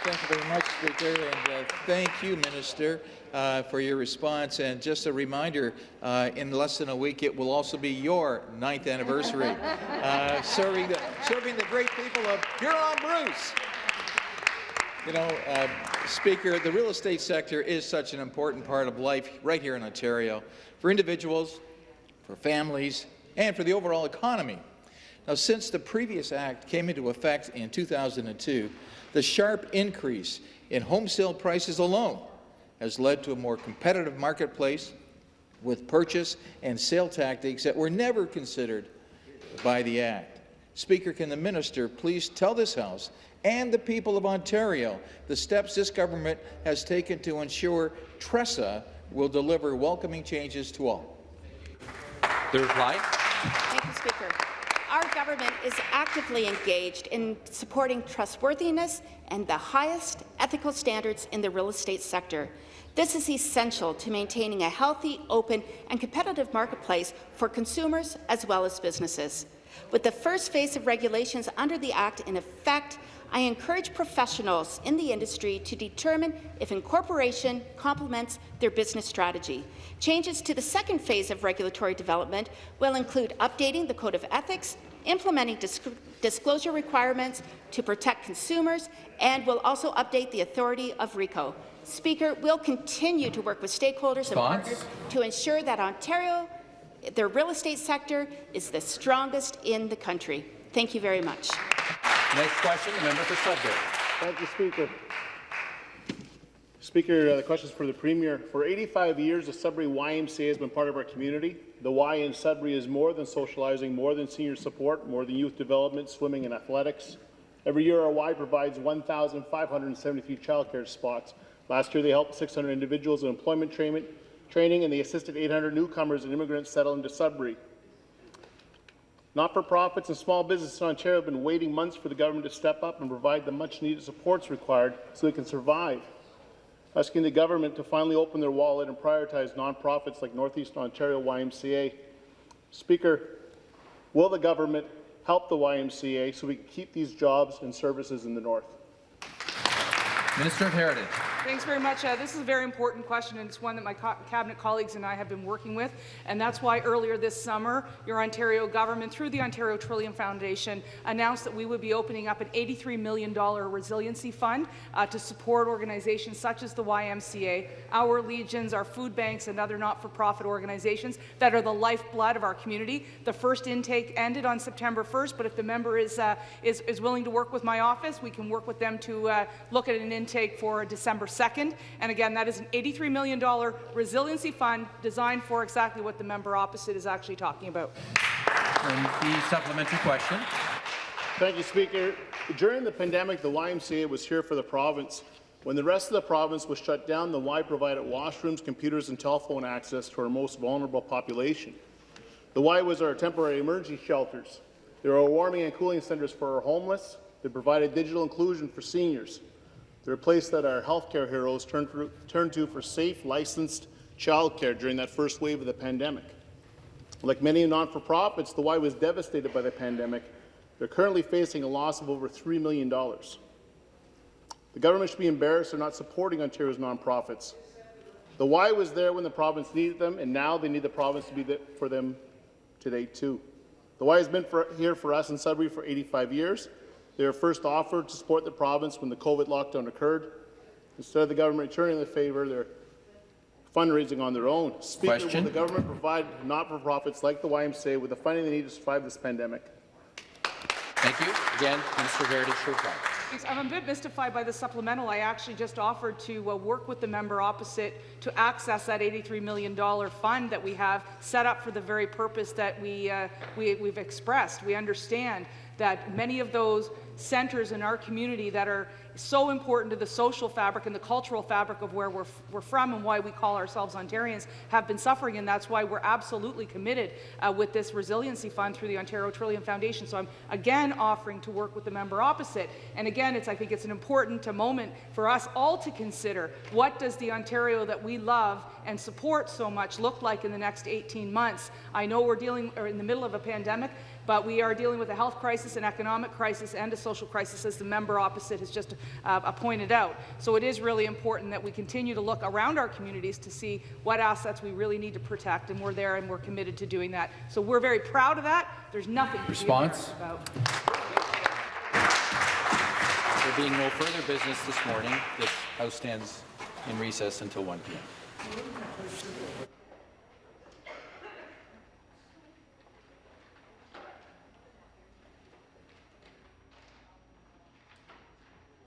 Thank you very much, Speaker, and uh, thank you, Minister, uh, for your response. And just a reminder, uh, in less than a week, it will also be your ninth anniversary, <laughs> uh, serving, the, serving the great people of Huron-Bruce. You know, uh, Speaker, the real estate sector is such an important part of life right here in Ontario for individuals, for families, and for the overall economy. Now, since the previous act came into effect in 2002, the sharp increase in home sale prices alone has led to a more competitive marketplace with purchase and sale tactics that were never considered by the Act. Speaker, can the minister please tell this House and the people of Ontario the steps this government has taken to ensure TRESA will deliver welcoming changes to all. The reply. Thank you, Speaker. Our government is actively engaged in supporting trustworthiness and the highest ethical standards in the real estate sector. This is essential to maintaining a healthy, open and competitive marketplace for consumers as well as businesses. With the first phase of regulations under the Act in effect, I encourage professionals in the industry to determine if incorporation complements their business strategy. Changes to the second phase of regulatory development will include updating the Code of Ethics, implementing disc disclosure requirements to protect consumers, and will also update the authority of RECO. Speaker, we'll continue to work with stakeholders and partners to ensure that Ontario, the real estate sector, is the strongest in the country. Thank you very much. Next question, the member for Sudbury. Thank you, Speaker. Speaker, uh, the question is for the Premier. For 85 years, the Sudbury YMCA has been part of our community. The Y in Sudbury is more than socializing, more than senior support, more than youth development, swimming and athletics. Every year, our Y provides 1,573 childcare spots. Last year, they helped 600 individuals in employment training, and they assisted 800 newcomers and immigrants settle into Sudbury. Not-for-profits and small businesses in Ontario have been waiting months for the government to step up and provide the much-needed supports required so they can survive. Asking the government to finally open their wallet and prioritize nonprofits like Northeast Ontario YMCA. Speaker, will the government help the YMCA so we can keep these jobs and services in the North? Minister of Heritage. Thanks very much. Uh, this is a very important question, and it's one that my co cabinet colleagues and I have been working with. And that's why earlier this summer, your Ontario government, through the Ontario Trillium Foundation, announced that we would be opening up an $83 million resiliency fund uh, to support organizations such as the YMCA, our Legions, our food banks, and other not-for-profit organizations that are the lifeblood of our community. The first intake ended on September 1st, but if the member is, uh, is, is willing to work with my office, we can work with them to uh, look at an intake for December 2nd. And again, that is an $83 million resiliency fund designed for exactly what the member opposite is actually talking about. And the supplementary question. Thank you, Speaker. During the pandemic, the YMCA was here for the province. When the rest of the province was shut down, the Y provided washrooms, computers, and telephone access to our most vulnerable population. The Y was our temporary emergency shelters. They were warming and cooling centres for our homeless. They provided digital inclusion for seniors. They're a place that our healthcare heroes turned, for, turned to for safe, licensed childcare during that first wave of the pandemic. Like many non-for-profits, the Y was devastated by the pandemic. They're currently facing a loss of over $3 million. The government should be embarrassed for not supporting Ontario's nonprofits. The Y was there when the province needed them, and now they need the province to be there for them today too. The Y has been for, here for us in Sudbury for 85 years. They were first offered to support the province when the COVID lockdown occurred. Instead of the government returning the favour, they're fundraising on their own. Speaker, Question. will the government provide not-for-profits like the YMCA with the funding they need to survive this pandemic? Thank you. Again, Minister of Heritage to reply. Thanks. I'm a bit mystified by the supplemental. I actually just offered to uh, work with the member opposite to access that $83 million fund that we have set up for the very purpose that we, uh, we, we've expressed. We understand that many of those centres in our community that are so important to the social fabric and the cultural fabric of where we're, we're from and why we call ourselves Ontarians have been suffering, and that's why we're absolutely committed uh, with this resiliency fund through the Ontario Trillium Foundation. So I'm again offering to work with the member opposite. And again, it's, I think it's an important moment for us all to consider what does the Ontario that we love and support so much look like in the next 18 months. I know we're dealing or in the middle of a pandemic, but we are dealing with a health crisis, an economic crisis, and a social crisis, as the member opposite has just uh, pointed out. So it is really important that we continue to look around our communities to see what assets we really need to protect, and we're there and we're committed to doing that. So we're very proud of that. There's nothing to Response? be about. There being no further business this morning, this House stands in recess until 1 p.m.